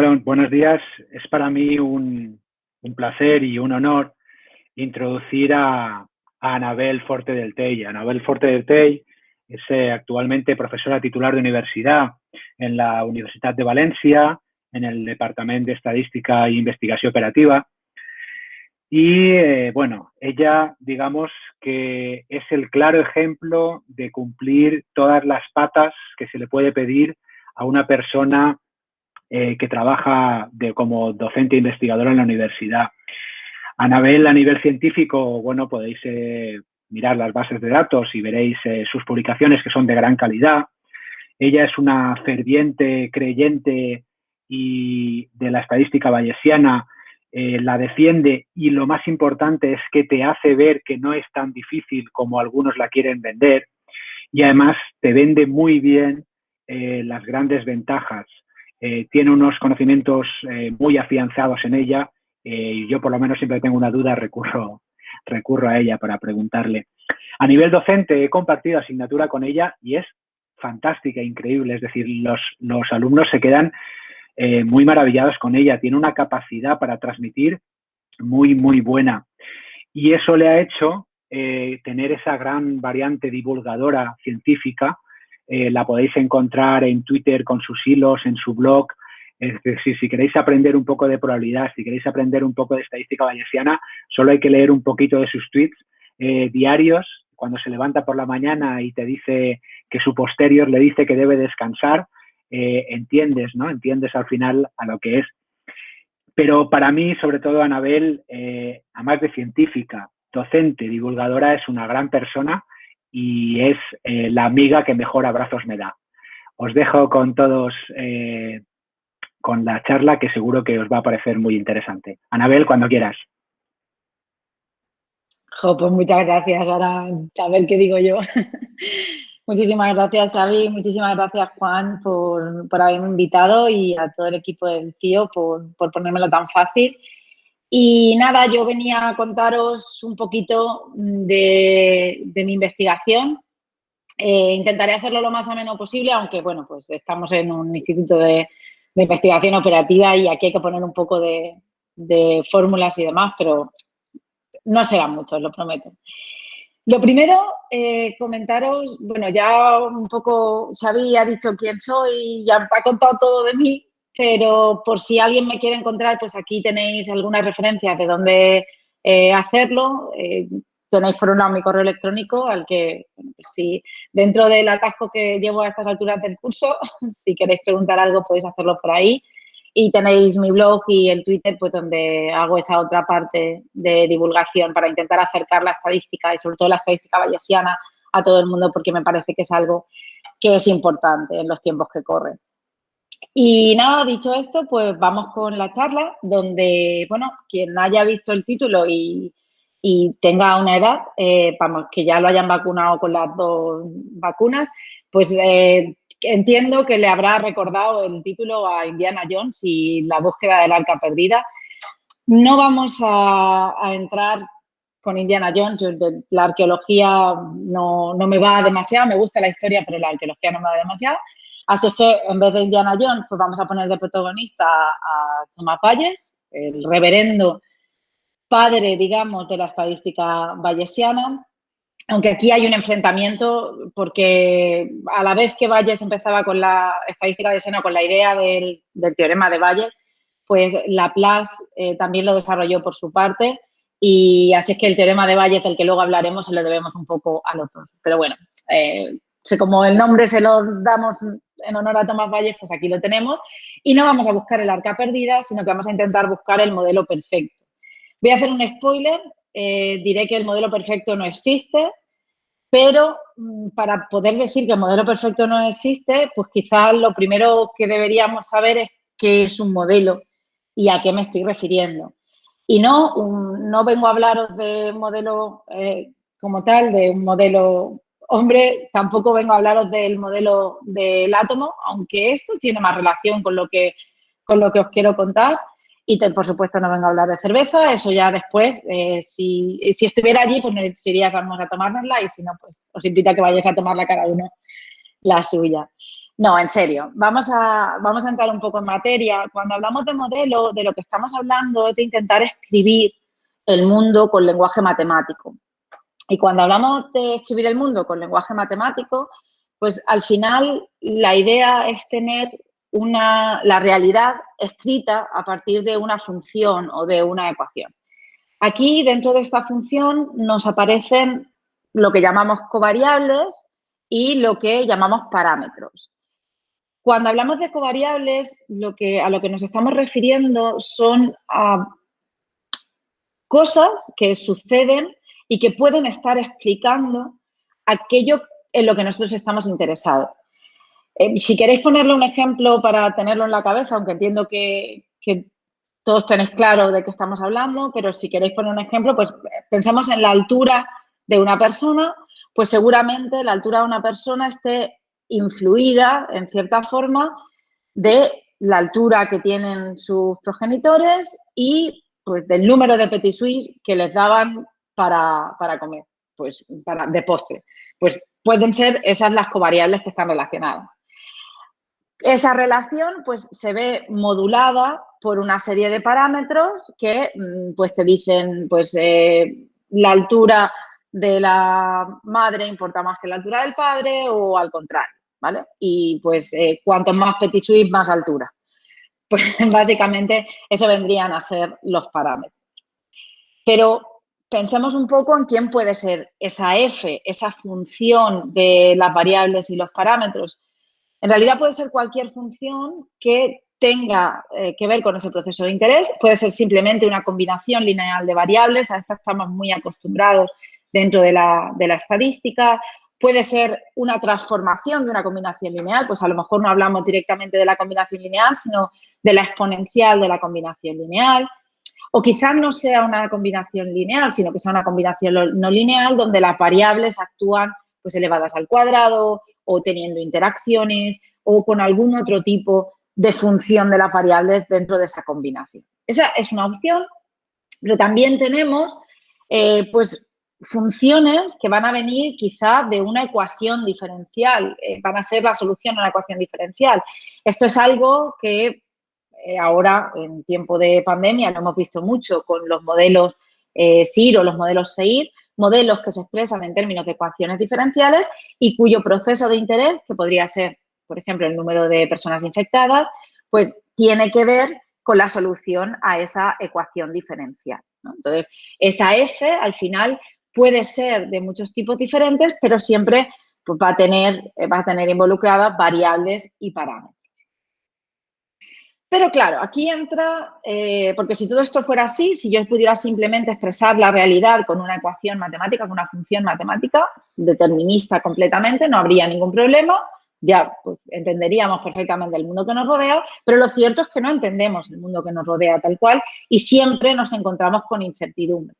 Bueno, buenos días. Es para mí un, placer y un honor introducir a, Anabel Forte del Tey. Anabel Forte del Tey es eh, actualmente profesora titular de universidad en la Universidad de Valencia, en el Departamento de Estadística e Investigación Operativa. Y eh, bueno, ella, digamos que es el claro ejemplo de cumplir todas las patas que se le puede pedir a una persona eh, que trabaja de, como docente e investigadora en la universidad. Anabel, a nivel científico, bueno, podéis eh, mirar las bases de datos y veréis sus publicaciones que son de gran calidad. Ella es una ferviente creyente y de la estadística bayesiana eh, la defiende y lo más importante es que te hace ver que no es tan difícil como algunos la quieren vender y además te vende muy bien eh, las grandes ventajas. Eh, tiene unos conocimientos muy afianzados en ella y yo por lo menos siempre tengo una duda, recurro, recurro a ella para preguntarle. A nivel docente he compartido asignatura con ella y es fantástica, increíble, es decir, los, los alumnos se quedan eh, muy maravillados con ella. Tiene una capacidad para transmitir muy, muy buena. Y eso le ha hecho eh, tener esa gran variante divulgadora científica. Eh, la podéis encontrar en Twitter con sus hilos, en su blog. Es decir, si queréis aprender un poco de probabilidad, si queréis aprender un poco de estadística bayesiana, solo hay que leer un poquito de sus tweets diarios. Cuando se levanta por la mañana y te dice que su posterior le dice que debe descansar, eh, entiendes, ¿no? Entiendes al final a lo que es. Pero para mí, sobre todo, Anabel, eh, además de científica, docente, divulgadora, es una gran persona y es eh, la amiga que mejor abrazos me da. Os dejo con todos con la charla que seguro que os va a parecer muy interesante. Anabel, cuando quieras. pues muchas gracias. Ahora, a ver qué digo yo. Muchísimas gracias, Xavi. Muchísimas gracias, Juan, por, haberme invitado y a todo el equipo del CIO por, por ponérmelo tan fácil. Y nada, yo venía a contaros un poquito de, mi investigación. Eh, intentaré hacerlo lo más ameno posible, aunque, bueno, pues estamos en un instituto de, investigación operativa y aquí hay que poner un poco de, fórmulas y demás, pero no serán muchos, lo prometo. Lo primero, eh, comentaros, bueno, ya un poco Xavi ha dicho quién soy, ya ha contado todo de mí, pero por si alguien me quiere encontrar, pues aquí tenéis algunas referencias de dónde eh, hacerlo. Eh, tenéis por un lado mi correo electrónico, al que, bueno, pues si dentro del atasco que llevo a estas alturas del curso, si queréis preguntar algo podéis hacerlo por ahí. Y tenéis mi blog y el Twitter, pues donde hago esa otra parte de divulgación para intentar acercar la estadística y sobre todo la estadística bayesiana a todo el mundo porque me parece que es algo que es importante en los tiempos que corren. Y nada, dicho esto, pues vamos con la charla donde, bueno, quien haya visto el título y, tenga una edad, eh, vamos, que ya lo hayan vacunado con las dos vacunas, pues eh, entiendo que le habrá recordado el título a Indiana Jones y la búsqueda del arca perdida. No vamos a, entrar con Indiana Jones, la arqueología no, me va demasiado, me gusta la historia, pero la arqueología no me va demasiado. Así que en vez de Indiana Jones, pues vamos a poner de protagonista a Thomas Valles, el reverendo padre, digamos, de la estadística bayesiana, aunque aquí hay un enfrentamiento porque a la vez que Valles empezaba con la estadística de con la idea del, teorema de Valles, pues Laplace eh, también lo desarrolló por su parte y así es que el teorema de Valles, del que luego hablaremos, se lo debemos un poco a los dos. Pero bueno, eh, como el nombre se lo damos en honor a Tomás Valles, pues aquí lo tenemos y no vamos a buscar el arca perdida, sino que vamos a intentar buscar el modelo perfecto. Voy a hacer un spoiler, eh, diré que el modelo perfecto no existe, pero mm, para poder decir que el modelo perfecto no existe, pues quizás lo primero que deberíamos saber es qué es un modelo y a qué me estoy refiriendo. Y no, no vengo a hablaros de modelo eh, como tal, de un modelo hombre, tampoco vengo a hablaros del modelo del átomo, aunque esto tiene más relación con lo que, con lo que os quiero contar. Y por supuesto no vengo a hablar de cerveza, eso ya después, eh, si, si, estuviera allí, pues me vamos a tomárnosla y si no, pues os invito a que vayáis a tomarla cada uno la suya. No, en serio, vamos a, vamos a entrar un poco en materia. Cuando hablamos de modelo, de lo que estamos hablando es de intentar escribir el mundo con lenguaje matemático. Y cuando hablamos de escribir el mundo con lenguaje matemático, pues al final la idea es tener una, la realidad escrita a partir de una función o de una ecuación. Aquí, dentro de esta función, nos aparecen lo que llamamos covariables y lo que llamamos parámetros. Cuando hablamos de covariables, lo que, a lo que nos estamos refiriendo son a cosas que suceden y que pueden estar explicando aquello en lo que nosotros estamos interesados. Eh, si queréis ponerle un ejemplo para tenerlo en la cabeza, aunque entiendo que, todos tenéis claro de qué estamos hablando, pero si queréis poner un ejemplo, pues pensemos en la altura de una persona, pues seguramente la altura de una persona esté influida, en cierta forma, de la altura que tienen sus progenitores y pues, del número de petit que les daban para, para comer, pues para, de postre. Pues pueden ser esas las covariables que están relacionadas. Esa relación pues, se ve modulada por una serie de parámetros que mm, pues, te dicen pues, eh, la altura de la madre importa más que la altura del padre o al contrario, ¿vale? Y pues eh, cuanto más petit suisse, más altura. Pues básicamente eso vendrían a ser los parámetros. Pero pensemos un poco en quién puede ser esa f, esa función de las variables y los parámetros. En realidad puede ser cualquier función que tenga eh, que ver con ese proceso de interés. Puede ser simplemente una combinación lineal de variables, a esta estamos muy acostumbrados dentro de la, de la estadística. Puede ser una transformación de una combinación lineal, pues a lo mejor no hablamos directamente de la combinación lineal, sino de la exponencial de la combinación lineal. O quizás no sea una combinación lineal, sino que sea una combinación no lineal donde las variables actúan pues elevadas al cuadrado o teniendo interacciones o con algún otro tipo de función de las variables dentro de esa combinación. Esa es una opción, pero también tenemos eh, pues funciones que van a venir quizá de una ecuación diferencial, eh, van a ser la solución a una ecuación diferencial. Esto es algo que ahora, en tiempo de pandemia, lo hemos visto mucho con los modelos SIR o los modelos SEIR, modelos que se expresan en términos de ecuaciones diferenciales y cuyo proceso de interés, que podría ser, por ejemplo, el número de personas infectadas, pues tiene que ver con la solución a esa ecuación diferencial. Entonces, esa F al final puede ser de muchos tipos diferentes, pero siempre pues, va, a tener, va a tener involucradas variables y parámetros. Pero claro, aquí entra, eh, porque si todo esto fuera así, si yo pudiera simplemente expresar la realidad con una ecuación matemática, con una función matemática determinista completamente, no habría ningún problema, ya pues, entenderíamos perfectamente el mundo que nos rodea, pero lo cierto es que no entendemos el mundo que nos rodea tal cual y siempre nos encontramos con incertidumbre.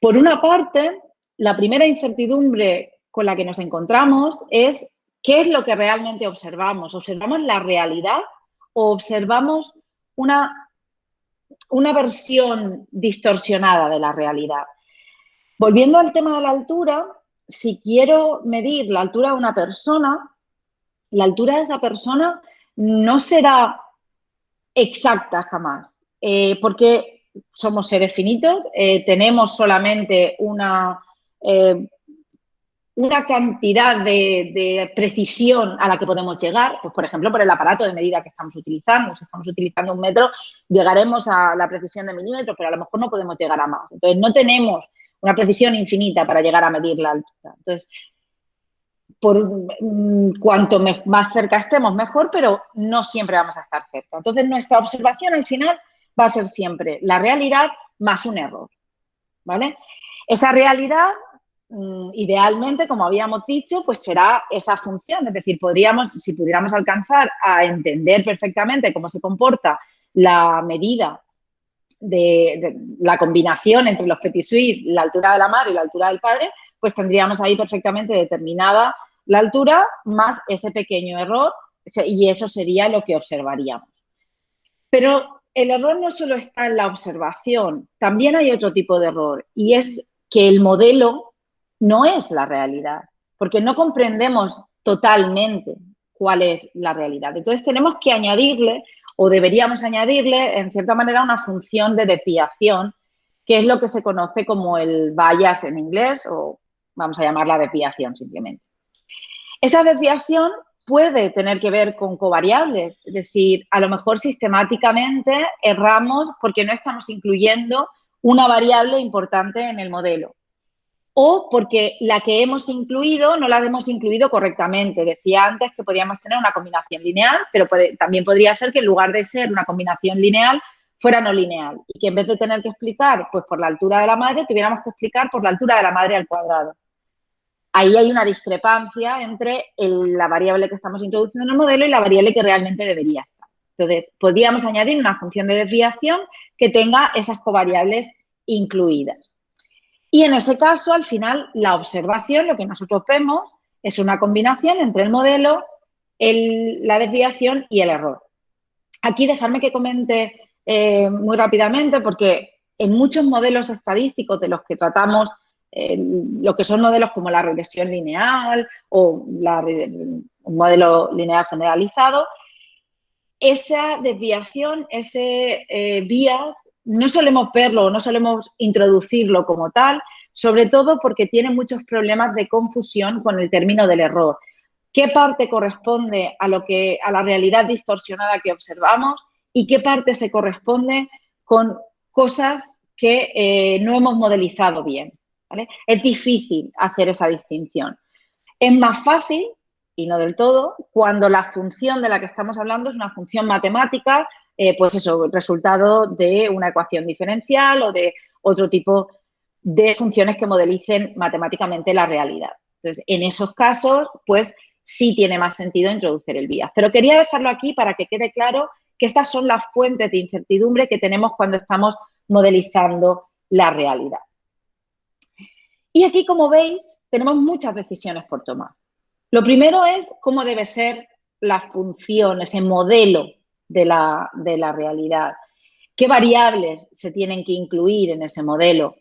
Por una parte, la primera incertidumbre con la que nos encontramos es qué es lo que realmente observamos. ¿Observamos la realidad observamos una, una versión distorsionada de la realidad. Volviendo al tema de la altura, si quiero medir la altura de una persona, la altura de esa persona no será exacta jamás, eh, porque somos seres finitos, eh, tenemos solamente una eh, una cantidad de, precisión a la que podemos llegar, pues por ejemplo, por el aparato de medida que estamos utilizando. Si estamos utilizando un metro, llegaremos a la precisión de milímetros, pero a lo mejor no podemos llegar a más. Entonces, no tenemos una precisión infinita para llegar a medir la altura. Entonces, por mm, cuanto más cerca estemos, mejor, pero no siempre vamos a estar cerca. Entonces, nuestra observación al final va a ser siempre la realidad más un error, ¿vale? Esa realidad idealmente, como habíamos dicho, pues será esa función. Es decir, podríamos, si pudiéramos alcanzar a entender perfectamente cómo se comporta la medida de, la combinación entre los petit suisse, la altura de la madre y la altura del padre, pues tendríamos ahí perfectamente determinada la altura más ese pequeño error y eso sería lo que observaríamos. Pero el error no solo está en la observación, también hay otro tipo de error y es que el modelo no es la realidad, porque no comprendemos totalmente cuál es la realidad. Entonces tenemos que añadirle o deberíamos añadirle, en cierta manera, una función de desviación, que es lo que se conoce como el bias en inglés o vamos a llamarla desviación simplemente. Esa desviación puede tener que ver con covariables, es decir, a lo mejor sistemáticamente erramos porque no estamos incluyendo una variable importante en el modelo o porque la que hemos incluido no la hemos incluido correctamente. Decía antes que podíamos tener una combinación lineal, pero también podría ser que en lugar de ser una combinación lineal fuera no lineal y que en vez de tener que explicar pues por la altura de la madre, tuviéramos que explicar por la altura de la madre al cuadrado. Ahí hay una discrepancia entre la variable que estamos introduciendo en el modelo y la variable que realmente debería estar. Entonces, podríamos añadir una función de desviación que tenga esas covariables incluidas. Y en ese caso, al final, la observación, lo que nosotros vemos, es una combinación entre el modelo, la desviación y el error. Aquí dejarme que comente eh, muy rápidamente porque en muchos modelos estadísticos de los que tratamos, eh, lo que son modelos como la regresión lineal o la, un modelo lineal generalizado, esa desviación, ese eh, vías no solemos verlo, no solemos introducirlo como tal, sobre todo porque tiene muchos problemas de confusión con el término del error. ¿Qué parte corresponde a, lo que, a la realidad distorsionada que observamos y qué parte se corresponde con cosas que eh, no hemos modelizado bien? Es difícil hacer esa distinción. Es más fácil, y no del todo, cuando la función de la que estamos hablando es una función matemática eh, pues eso, resultado de una ecuación diferencial o de otro tipo de funciones que modelicen matemáticamente la realidad. Entonces, en esos casos, pues sí tiene más sentido introducir el bias. Pero quería dejarlo aquí para que quede claro que estas son las fuentes de incertidumbre que tenemos cuando estamos modelizando la realidad. Y aquí, como veis, tenemos muchas decisiones por tomar. Lo primero es cómo debe ser la función, ese modelo de la, realidad. ¿Qué variables se tienen que incluir en ese modelo?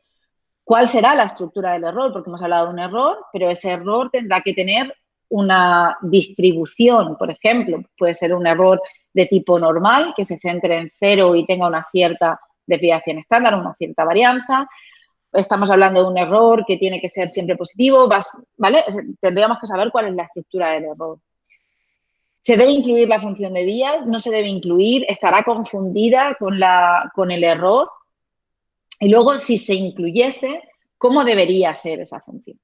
¿Cuál será la estructura del error? Porque hemos hablado de un error, pero ese error tendrá que tener una distribución, por ejemplo. Puede ser un error de tipo normal, que se centre en cero y tenga una cierta desviación estándar, una cierta varianza. Estamos hablando de un error que tiene que ser siempre positivo, ¿vale? Tendríamos que saber cuál es la estructura del error. Se debe incluir la función de vías, no se debe incluir, estará confundida con el error. Y luego, si se incluyese, ¿cómo debería ser esa función?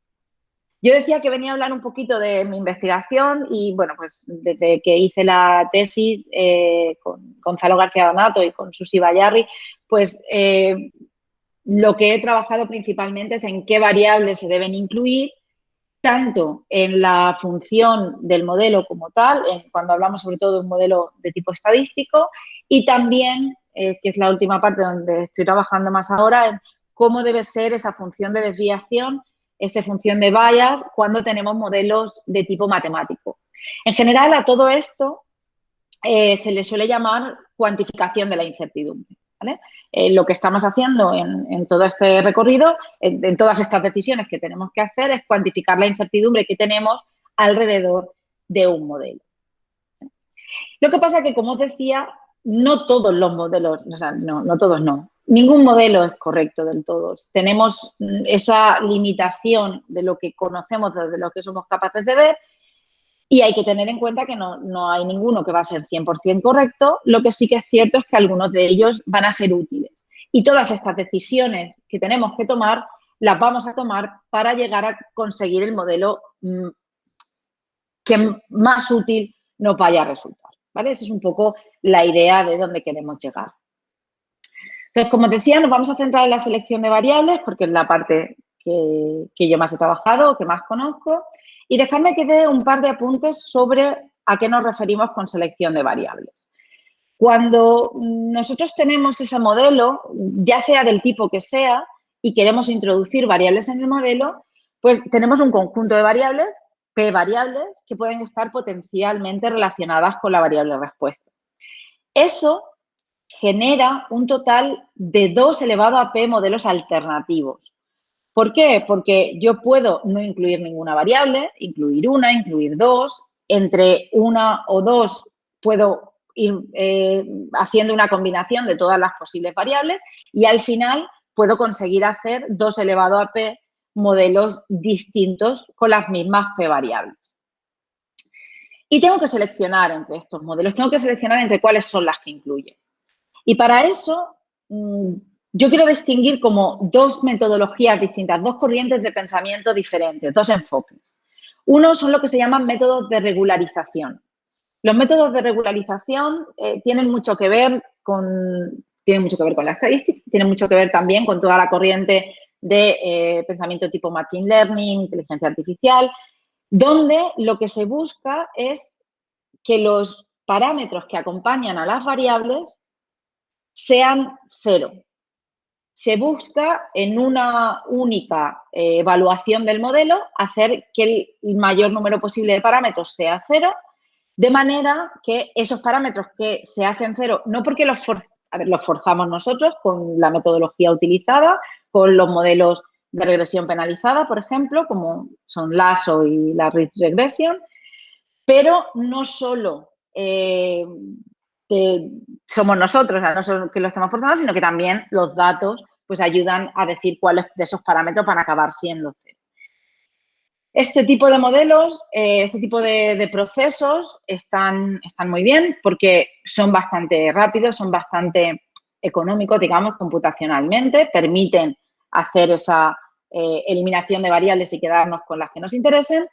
Yo decía que venía a hablar un poquito de mi investigación y, bueno, pues desde que hice la tesis eh, con Gonzalo García Donato y con Susi Bayarri, pues eh, lo que he trabajado principalmente es en qué variables se deben incluir tanto en la función del modelo como tal, cuando hablamos sobre todo de un modelo de tipo estadístico, y también, eh, que es la última parte donde estoy trabajando más ahora, en cómo debe ser esa función de desviación, esa función de bias, cuando tenemos modelos de tipo matemático. En general, a todo esto eh, se le suele llamar cuantificación de la incertidumbre. Eh, lo que estamos haciendo en, todo este recorrido, en, todas estas decisiones que tenemos que hacer, es cuantificar la incertidumbre que tenemos alrededor de un modelo. Lo que pasa es que, como os decía, no todos los modelos, o sea, no, no todos no, ningún modelo es correcto del todo. Tenemos esa limitación de lo que conocemos, de lo que somos capaces de ver y hay que tener en cuenta que no, hay ninguno que va a ser 100% correcto. Lo que sí que es cierto es que algunos de ellos van a ser útiles. Y todas estas decisiones que tenemos que tomar, las vamos a tomar para llegar a conseguir el modelo mm, que más útil nos vaya a resultar. ¿vale? Esa es un poco la idea de dónde queremos llegar. Entonces, como decía, nos vamos a centrar en la selección de variables porque es la parte que, que yo más he trabajado, que más conozco. Y dejarme que dé un par de apuntes sobre a qué nos referimos con selección de variables. Cuando nosotros tenemos ese modelo, ya sea del tipo que sea, y queremos introducir variables en el modelo, pues tenemos un conjunto de variables, P variables, que pueden estar potencialmente relacionadas con la variable respuesta. Eso genera un total de 2 elevado a P modelos alternativos. ¿Por qué? Porque yo puedo no incluir ninguna variable, incluir una, incluir dos, entre una o dos puedo ir eh, haciendo una combinación de todas las posibles variables y al final puedo conseguir hacer 2 elevado a p modelos distintos con las mismas p variables. Y tengo que seleccionar entre estos modelos, tengo que seleccionar entre cuáles son las que incluye. Y para eso, mm, yo quiero distinguir como dos metodologías distintas, dos corrientes de pensamiento diferentes, dos enfoques. Uno son lo que se llaman métodos de regularización. Los métodos de regularización eh, tienen mucho que ver con tienen mucho que ver con la estadística, tienen mucho que ver también con toda la corriente de eh, pensamiento tipo Machine Learning, inteligencia artificial, donde lo que se busca es que los parámetros que acompañan a las variables sean cero. Se busca en una única eh, evaluación del modelo hacer que el mayor número posible de parámetros sea cero, de manera que esos parámetros que se hacen cero, no porque los, los forzamos nosotros con la metodología utilizada, con los modelos de regresión penalizada, por ejemplo, como son LASO y la Regression, pero no solo eh, somos nosotros, no solo que lo estamos forzando, sino que también los datos pues ayudan a decir cuáles de esos parámetros van a acabar siendo cero. Este tipo de modelos, eh, este tipo de, procesos están, están muy bien porque son bastante rápidos, son bastante económicos, digamos, computacionalmente, permiten hacer esa eh, eliminación de variables y quedarnos con las que nos interesen,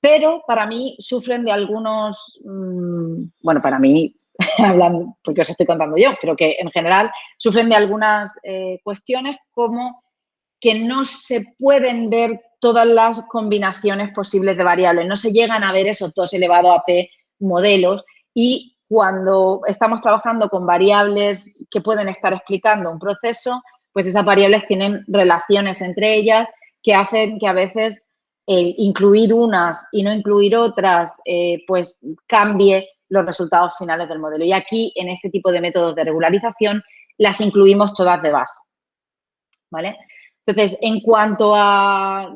pero para mí sufren de algunos, mm, bueno, para mí, hablando, porque os estoy contando yo, pero que en general sufren de algunas eh, cuestiones como que no se pueden ver todas las combinaciones posibles de variables, no se llegan a ver esos dos elevado a p modelos. Y cuando estamos trabajando con variables que pueden estar explicando un proceso, pues esas variables tienen relaciones entre ellas que hacen que a veces el incluir unas y no incluir otras, eh, pues cambie los resultados finales del modelo. Y aquí, en este tipo de métodos de regularización, las incluimos todas de base. ¿Vale? Entonces, en cuanto a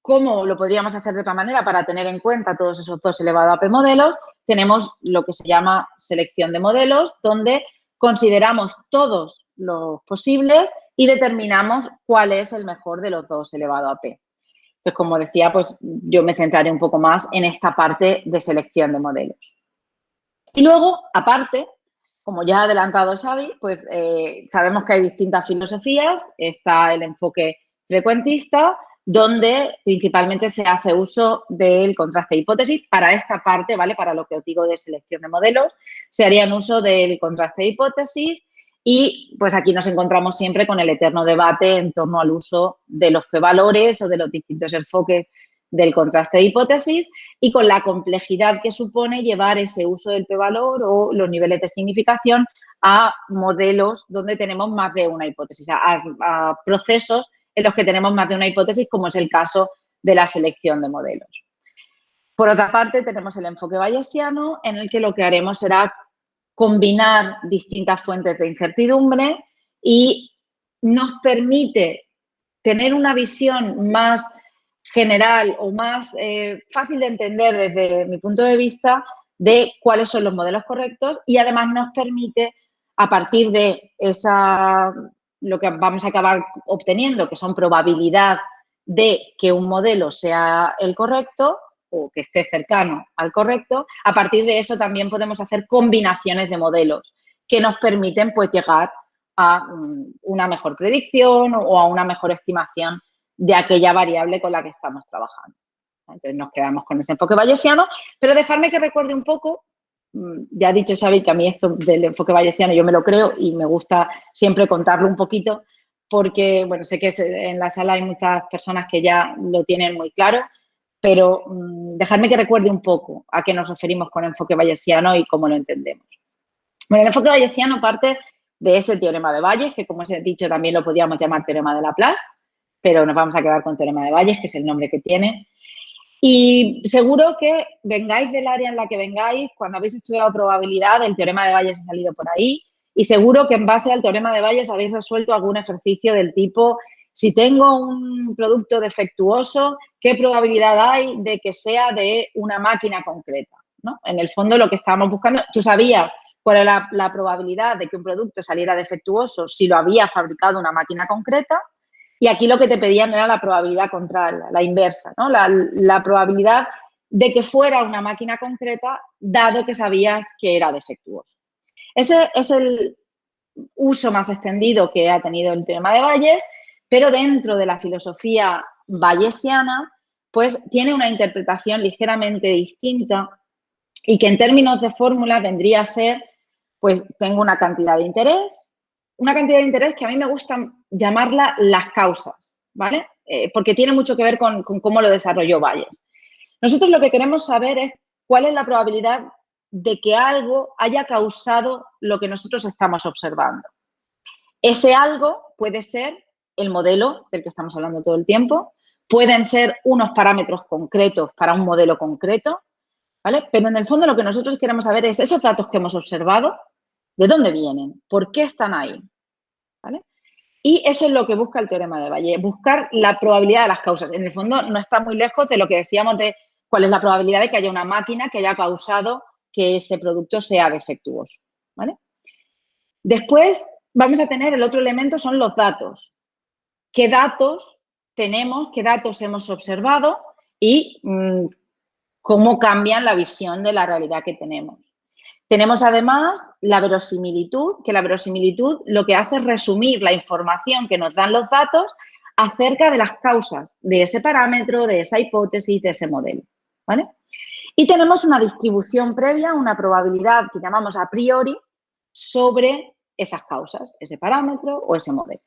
cómo lo podríamos hacer de otra manera para tener en cuenta todos esos dos elevado a p modelos, tenemos lo que se llama selección de modelos, donde consideramos todos los posibles y determinamos cuál es el mejor de los dos elevado a p. Entonces, como decía, pues yo me centraré un poco más en esta parte de selección de modelos. Y luego, aparte, como ya ha adelantado Xavi, pues eh, sabemos que hay distintas filosofías. Está el enfoque frecuentista, donde principalmente se hace uso del contraste de hipótesis. Para esta parte, ¿vale? Para lo que os digo de selección de modelos, se harían uso del contraste de hipótesis y pues aquí nos encontramos siempre con el eterno debate en torno al uso de los p-valores o de los distintos enfoques del contraste de hipótesis y con la complejidad que supone llevar ese uso del p-valor o los niveles de significación a modelos donde tenemos más de una hipótesis, a procesos en los que tenemos más de una hipótesis, como es el caso de la selección de modelos. Por otra parte, tenemos el enfoque bayesiano, en el que lo que haremos será combinar distintas fuentes de incertidumbre y nos permite tener una visión más general o más eh, fácil de entender desde mi punto de vista de cuáles son los modelos correctos y además nos permite, a partir de esa lo que vamos a acabar obteniendo, que son probabilidad de que un modelo sea el correcto o que esté cercano al correcto, a partir de eso también podemos hacer combinaciones de modelos que nos permiten pues llegar a mm, una mejor predicción o a una mejor estimación de aquella variable con la que estamos trabajando. Entonces nos quedamos con ese enfoque bayesiano, pero dejarme que recuerde un poco Mm, ya ha dicho Xavi que a mí esto del enfoque bayesiano yo me lo creo y me gusta siempre contarlo un poquito porque, bueno, sé que en la sala hay muchas personas que ya lo tienen muy claro, pero mm, dejarme que recuerde un poco a qué nos referimos con enfoque bayesiano y cómo lo entendemos. Bueno, el enfoque bayesiano parte de ese teorema de Bayes, que como os he dicho también lo podríamos llamar teorema de Laplace, pero nos vamos a quedar con teorema de Bayes, que es el nombre que tiene. Y seguro que vengáis del área en la que vengáis, cuando habéis estudiado probabilidad, el teorema de Bayes ha salido por ahí y seguro que en base al teorema de Bayes habéis resuelto algún ejercicio del tipo si tengo un producto defectuoso, ¿qué probabilidad hay de que sea de una máquina concreta? ¿no? En el fondo lo que estábamos buscando, tú sabías cuál era la, probabilidad de que un producto saliera defectuoso si lo había fabricado una máquina concreta y aquí lo que te pedían era la probabilidad contraria, la inversa, ¿no? la, probabilidad de que fuera una máquina concreta dado que sabías que era defectuoso. Ese es el uso más extendido que ha tenido el teorema de Bayes, pero dentro de la filosofía bayesiana, pues tiene una interpretación ligeramente distinta y que en términos de fórmula vendría a ser, pues tengo una cantidad de interés, una cantidad de interés que a mí me gusta llamarla las causas, ¿vale? Eh, porque tiene mucho que ver con, con cómo lo desarrolló Bayes. Nosotros lo que queremos saber es cuál es la probabilidad de que algo haya causado lo que nosotros estamos observando. Ese algo puede ser el modelo del que estamos hablando todo el tiempo, pueden ser unos parámetros concretos para un modelo concreto, ¿vale? Pero en el fondo lo que nosotros queremos saber es esos datos que hemos observado, ¿de dónde vienen? ¿Por qué están ahí? ¿Vale? Y eso es lo que busca el teorema de Valle, buscar la probabilidad de las causas. En el fondo no está muy lejos de lo que decíamos de cuál es la probabilidad de que haya una máquina que haya causado que ese producto sea defectuoso. ¿vale? Después vamos a tener el otro elemento, son los datos. ¿Qué datos tenemos, qué datos hemos observado y mm, cómo cambian la visión de la realidad que tenemos? Tenemos además la verosimilitud, que la verosimilitud lo que hace es resumir la información que nos dan los datos acerca de las causas de ese parámetro, de esa hipótesis, de ese modelo. ¿vale? Y tenemos una distribución previa, una probabilidad que llamamos a priori sobre esas causas, ese parámetro o ese modelo.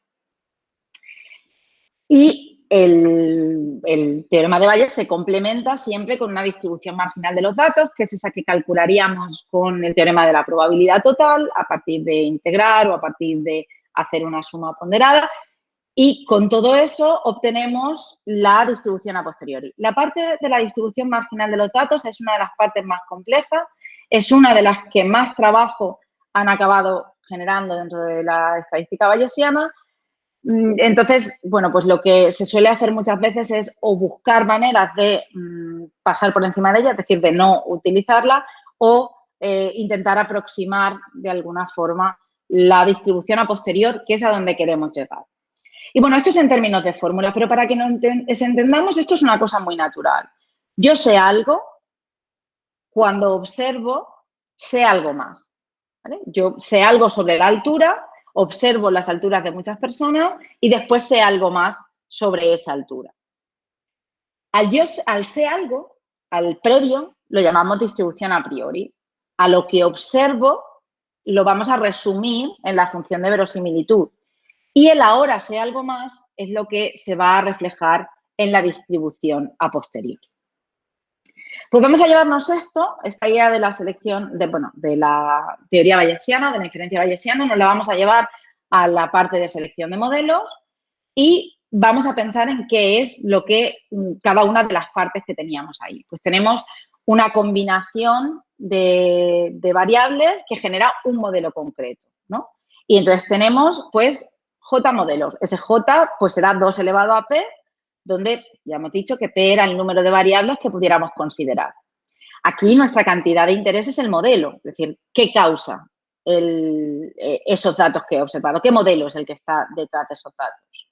Y el, teorema de Bayes se complementa siempre con una distribución marginal de los datos, que es esa que calcularíamos con el teorema de la probabilidad total a partir de integrar o a partir de hacer una suma ponderada. Y con todo eso obtenemos la distribución a posteriori. La parte de la distribución marginal de los datos es una de las partes más complejas, es una de las que más trabajo han acabado generando dentro de la estadística bayesiana. Mm, entonces, bueno, pues lo que se suele hacer muchas veces es o buscar maneras de mm, pasar por encima de ella, es decir, de no utilizarla, o eh, intentar aproximar de alguna forma la distribución a posterior, que es a donde queremos llegar. Y bueno, esto es en términos de fórmula, pero para que nos entendamos, esto es una cosa muy natural. Yo sé algo, cuando observo, sé algo más. Yo sé algo sobre la altura, observo las alturas de muchas personas y después sé algo más sobre esa altura. Al, yo, al sé algo, al previo, lo llamamos distribución a priori. A lo que observo, lo vamos a resumir en la función de verosimilitud. Y el ahora sea algo más es lo que se va a reflejar en la distribución a posteriori. Pues vamos a llevarnos esto, esta idea de la selección, de, bueno, de la teoría bayesiana, de la inferencia bayesiana, nos la vamos a llevar a la parte de selección de modelos y vamos a pensar en qué es lo que mm, cada una de las partes que teníamos ahí. Pues tenemos una combinación de, de variables que genera un modelo concreto, ¿no? Y entonces tenemos, pues, J modelos. Ese J pues será 2 elevado a P, donde ya hemos dicho que P era el número de variables que pudiéramos considerar. Aquí nuestra cantidad de interés es el modelo, es decir, ¿qué causa eh, esos datos que he observado? ¿Qué modelo es el que está detrás de esos datos?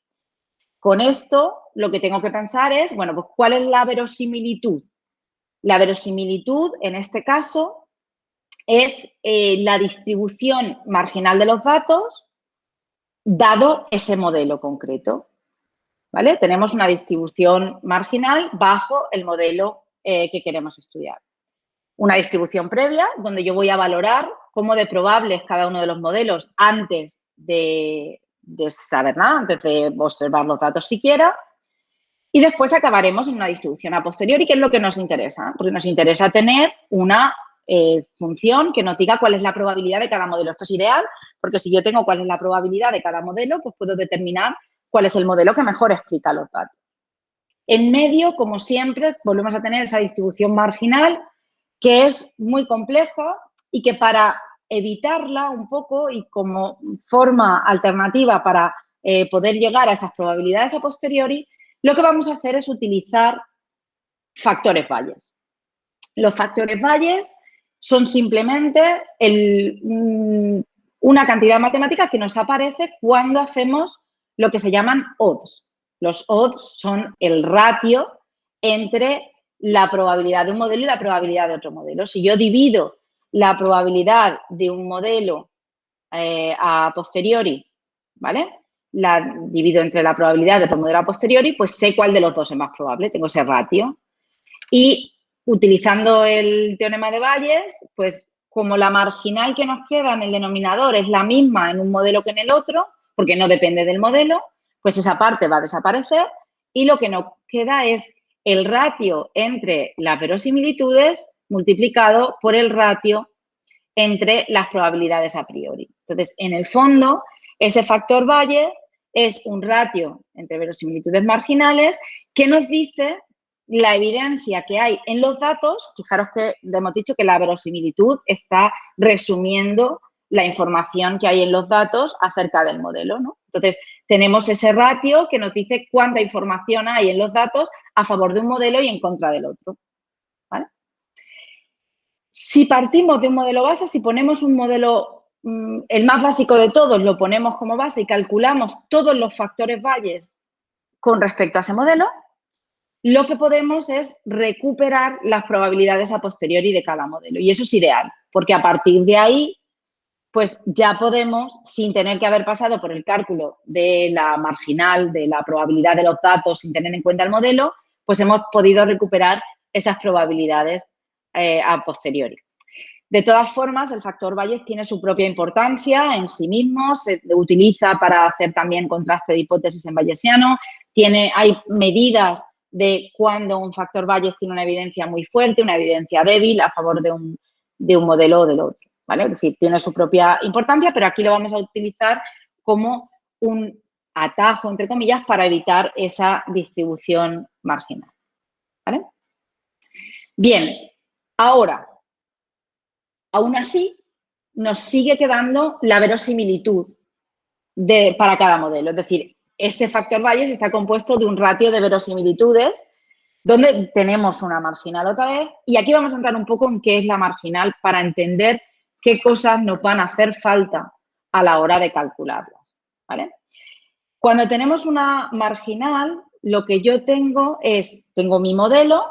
Con esto lo que tengo que pensar es, bueno, pues ¿cuál es la verosimilitud? La verosimilitud, en este caso, es eh, la distribución marginal de los datos dado ese modelo concreto. ¿Vale? Tenemos una distribución marginal bajo el modelo eh, que queremos estudiar. Una distribución previa donde yo voy a valorar cómo de probable es cada uno de los modelos antes de, saber nada, antes de observar los datos siquiera. Y después acabaremos en una distribución a posteriori, que es lo que nos interesa, porque nos interesa tener una eh, función que nos diga cuál es la probabilidad de cada modelo. Esto es ideal porque si yo tengo cuál es la probabilidad de cada modelo, pues puedo determinar cuál es el modelo que mejor explica los datos. En medio, como siempre, volvemos a tener esa distribución marginal que es muy compleja y que para evitarla un poco y como forma alternativa para eh, poder llegar a esas probabilidades a posteriori, lo que vamos a hacer es utilizar factores valles. Los factores valles son simplemente mm, una cantidad matemática que nos aparece cuando hacemos lo que se llaman odds. Los odds son el ratio entre la probabilidad de un modelo y la probabilidad de otro modelo. Si yo divido la probabilidad de un modelo eh, a posteriori, ¿vale? La divido entre la probabilidad de otro modelo a posteriori, pues sé cuál de los dos es más probable, tengo ese ratio. Y utilizando el teorema de Bayes, pues como la marginal que nos queda en el denominador es la misma en un modelo que en el otro, porque no depende del modelo, pues esa parte va a desaparecer y lo que nos queda es el ratio entre las verosimilitudes multiplicado por el ratio entre las probabilidades a priori. Entonces, en el fondo, ese factor Valle es un ratio entre verosimilitudes marginales que nos dice la evidencia que hay en los datos, fijaros que hemos dicho que la verosimilitud está resumiendo la información que hay en los datos acerca del modelo, ¿no? Entonces, tenemos ese ratio que nos dice cuánta información hay en los datos a favor de un modelo y en contra del otro. Si partimos de un modelo base, si ponemos un modelo, mm, el más básico de todos, lo ponemos como base y calculamos todos los factores valles con respecto a ese modelo, lo que podemos es recuperar las probabilidades a posteriori de cada modelo. Y eso es ideal, porque a partir de ahí pues ya podemos, sin tener que haber pasado por el cálculo de la marginal, de la probabilidad de los datos, sin tener en cuenta el modelo, pues hemos podido recuperar esas probabilidades eh, a posteriori. De todas formas, el factor Bayes tiene su propia importancia en sí mismo, se utiliza para hacer también contraste de hipótesis en bayesiano, tiene, hay medidas de cuando un factor Bayes tiene una evidencia muy fuerte, una evidencia débil a favor de un, de un modelo o del otro. ¿Vale? Es decir, tiene su propia importancia, pero aquí lo vamos a utilizar como un atajo, entre comillas, para evitar esa distribución marginal, ¿vale? Bien, ahora, aún así, nos sigue quedando la verosimilitud de, para cada modelo. Es decir, ese factor Bayes está compuesto de un ratio de verosimilitudes donde tenemos una marginal otra vez. Y aquí vamos a entrar un poco en qué es la marginal para entender qué cosas nos van a hacer falta a la hora de calcularlas. Cuando tenemos una marginal, lo que yo tengo es, tengo mi modelo,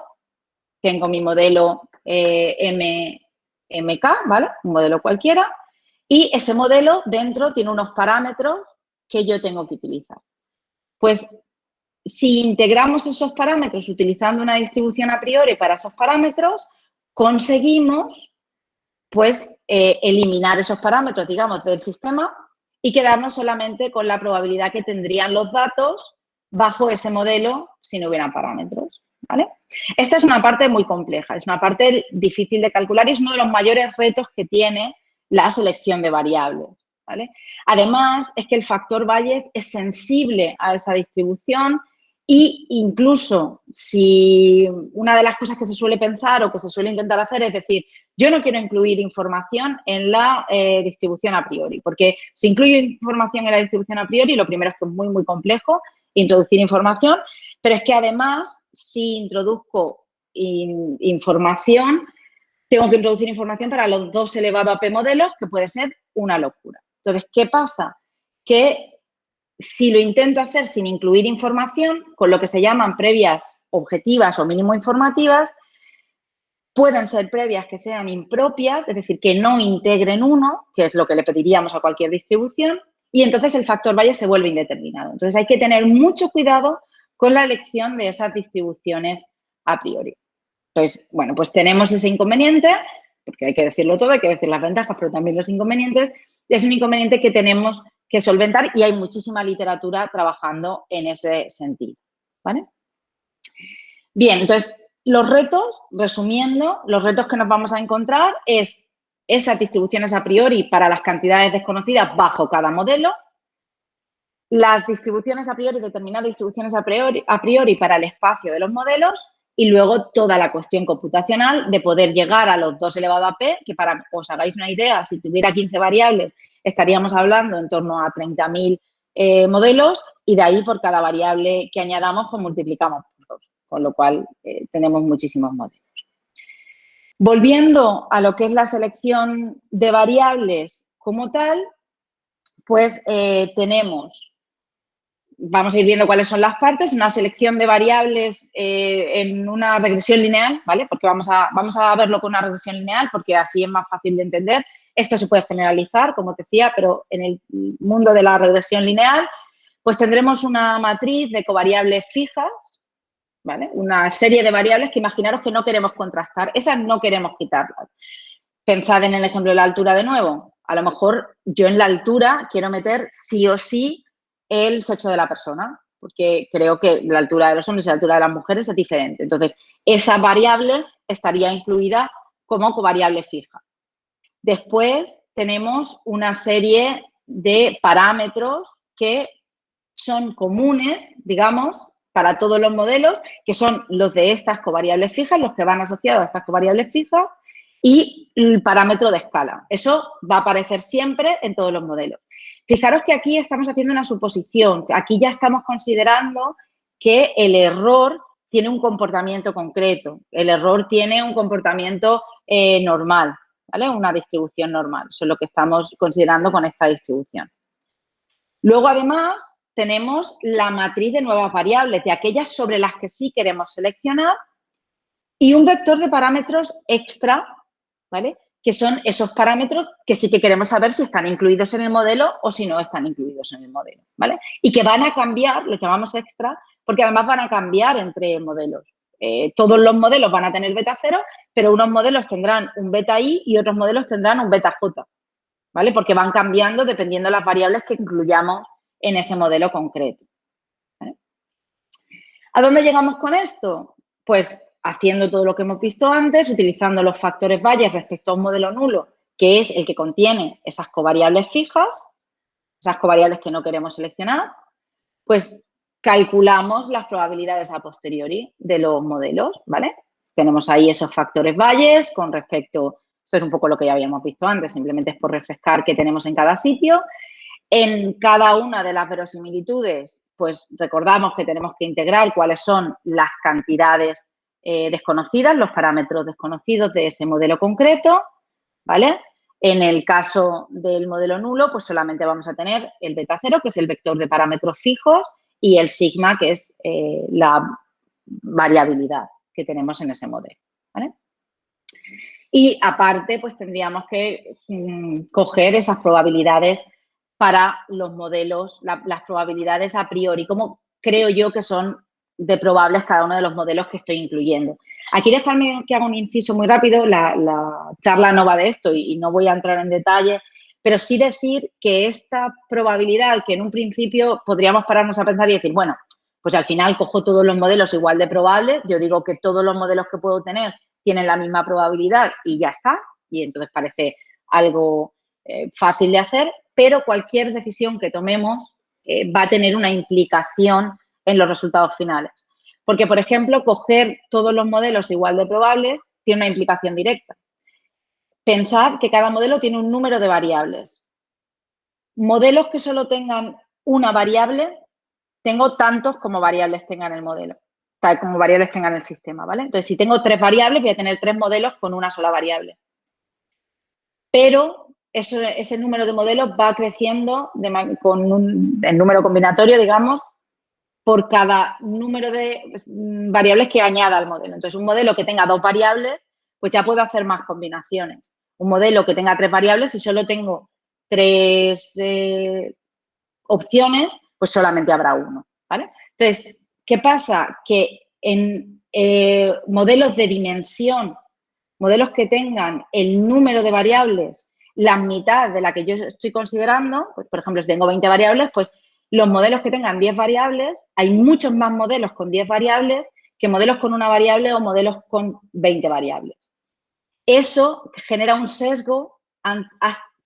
tengo mi modelo eh, M, MK, ¿vale? Un modelo cualquiera, y ese modelo dentro tiene unos parámetros que yo tengo que utilizar. Pues si integramos esos parámetros utilizando una distribución a priori para esos parámetros, conseguimos pues eh, eliminar esos parámetros, digamos, del sistema y quedarnos solamente con la probabilidad que tendrían los datos bajo ese modelo si no hubieran parámetros. ¿vale? Esta es una parte muy compleja, es una parte difícil de calcular y es uno de los mayores retos que tiene la selección de variables. ¿vale? Además, es que el factor Bayes es sensible a esa distribución y incluso si una de las cosas que se suele pensar o que se suele intentar hacer es decir, yo no quiero incluir información en la eh, distribución a priori, porque si incluyo información en la distribución a priori, lo primero es que es muy, muy complejo introducir información, pero es que además, si introduzco información, tengo que introducir información para los dos elevado a p modelos, que puede ser una locura. Entonces, ¿qué pasa? Que si lo intento hacer sin incluir información, con lo que se llaman previas objetivas o mínimo informativas, pueden ser previas que sean impropias, es decir, que no integren uno, que es lo que le pediríamos a cualquier distribución, y entonces el factor valle se vuelve indeterminado. Entonces hay que tener mucho cuidado con la elección de esas distribuciones a priori. Entonces, bueno, pues tenemos ese inconveniente, porque hay que decirlo todo, hay que decir las ventajas, pero también los inconvenientes, es un inconveniente que tenemos que solventar y hay muchísima literatura trabajando en ese sentido. ¿vale? Bien, entonces, los retos, resumiendo, los retos que nos vamos a encontrar es esas distribuciones a priori para las cantidades desconocidas bajo cada modelo, las distribuciones a priori, determinadas distribuciones a priori, a priori para el espacio de los modelos y luego toda la cuestión computacional de poder llegar a los 2 elevado a p, que para os hagáis una idea, si tuviera 15 variables estaríamos hablando en torno a 30.000 eh, modelos y de ahí por cada variable que añadamos pues multiplicamos con lo cual eh, tenemos muchísimos modelos. Volviendo a lo que es la selección de variables como tal, pues eh, tenemos, vamos a ir viendo cuáles son las partes, una selección de variables en una regresión lineal, ¿vale? Porque vamos a, vamos a verlo con una regresión lineal porque así es más fácil de entender. Esto se puede generalizar, como te decía, pero en el mundo de la regresión lineal, pues tendremos una matriz de covariables fijas, ¿vale? Una serie de variables que imaginaros que no queremos contrastar. Esas no queremos quitarlas. Pensad en el ejemplo de la altura de nuevo. A lo mejor yo en la altura quiero meter sí o sí el sexo de la persona, porque creo que la altura de los hombres y la altura de las mujeres es diferente. Entonces, esa variable estaría incluida como covariable fija. Después tenemos una serie de parámetros que son comunes, digamos, para todos los modelos, que son los de estas covariables fijas, los que van asociados a estas covariables fijas, y el parámetro de escala. Eso va a aparecer siempre en todos los modelos. Fijaros que aquí estamos haciendo una suposición. Aquí ya estamos considerando que el error tiene un comportamiento concreto. El error tiene un comportamiento eh, normal. Una distribución normal. Eso es lo que estamos considerando con esta distribución. Luego, además, tenemos la matriz de nuevas variables, de aquellas sobre las que sí queremos seleccionar, y un vector de parámetros extra, ¿vale? Que son esos parámetros que sí que queremos saber si están incluidos en el modelo o si no están incluidos en el modelo, ¿vale? Y que van a cambiar, lo llamamos extra, porque además van a cambiar entre modelos. Eh, todos los modelos van a tener beta 0, pero unos modelos tendrán un beta i y otros modelos tendrán un beta j, ¿vale? Porque van cambiando dependiendo de las variables que incluyamos en ese modelo concreto. ¿A dónde llegamos con esto? Pues haciendo todo lo que hemos visto antes, utilizando los factores valles respecto a un modelo nulo, que es el que contiene esas covariables fijas, esas covariables que no queremos seleccionar, pues calculamos las probabilidades a posteriori de los modelos, ¿vale? Tenemos ahí esos factores valles con respecto, eso es un poco lo que ya habíamos visto antes, simplemente es por refrescar qué tenemos en cada sitio. En cada una de las verosimilitudes, pues recordamos que tenemos que integrar cuáles son las cantidades eh, desconocidas, los parámetros desconocidos de ese modelo concreto, ¿vale? En el caso del modelo nulo, pues solamente vamos a tener el beta cero, que es el vector de parámetros fijos, y el sigma, que es eh, la variabilidad que tenemos en ese modelo. Y aparte, pues tendríamos que mm, coger esas probabilidades para los modelos, las probabilidades a priori, como creo yo que son de probables cada uno de los modelos que estoy incluyendo. Aquí dejarme que haga un inciso muy rápido, la, charla no va de esto y, no voy a entrar en detalle, pero sí decir que esta probabilidad, que en un principio podríamos pararnos a pensar y decir, bueno, pues al final cojo todos los modelos igual de probables, yo digo que todos los modelos que puedo tener tienen la misma probabilidad y ya está, y entonces parece algo eh, fácil de hacer, pero cualquier decisión que tomemos eh, va a tener una implicación en los resultados finales. Porque, por ejemplo, coger todos los modelos igual de probables tiene una implicación directa. Pensad que cada modelo tiene un número de variables. Modelos que solo tengan una variable, tengo tantos como variables tengan el modelo, como variables tengan el sistema, ¿vale? Entonces, si tengo tres variables, voy a tener tres modelos con una sola variable. Pero ese número de modelos va creciendo con un, el número combinatorio, digamos, por cada número de pues, variables que añada al modelo. Entonces, un modelo que tenga dos variables, pues ya puedo hacer más combinaciones un modelo que tenga tres variables, y solo tengo tres eh, opciones, pues solamente habrá uno. Entonces, ¿qué pasa? Que en eh, modelos de dimensión, modelos que tengan el número de variables la mitad de la que yo estoy considerando, pues, por ejemplo, si tengo 20 variables, pues los modelos que tengan 10 variables, hay muchos más modelos con 10 variables que modelos con una variable o modelos con 20 variables. Eso genera un sesgo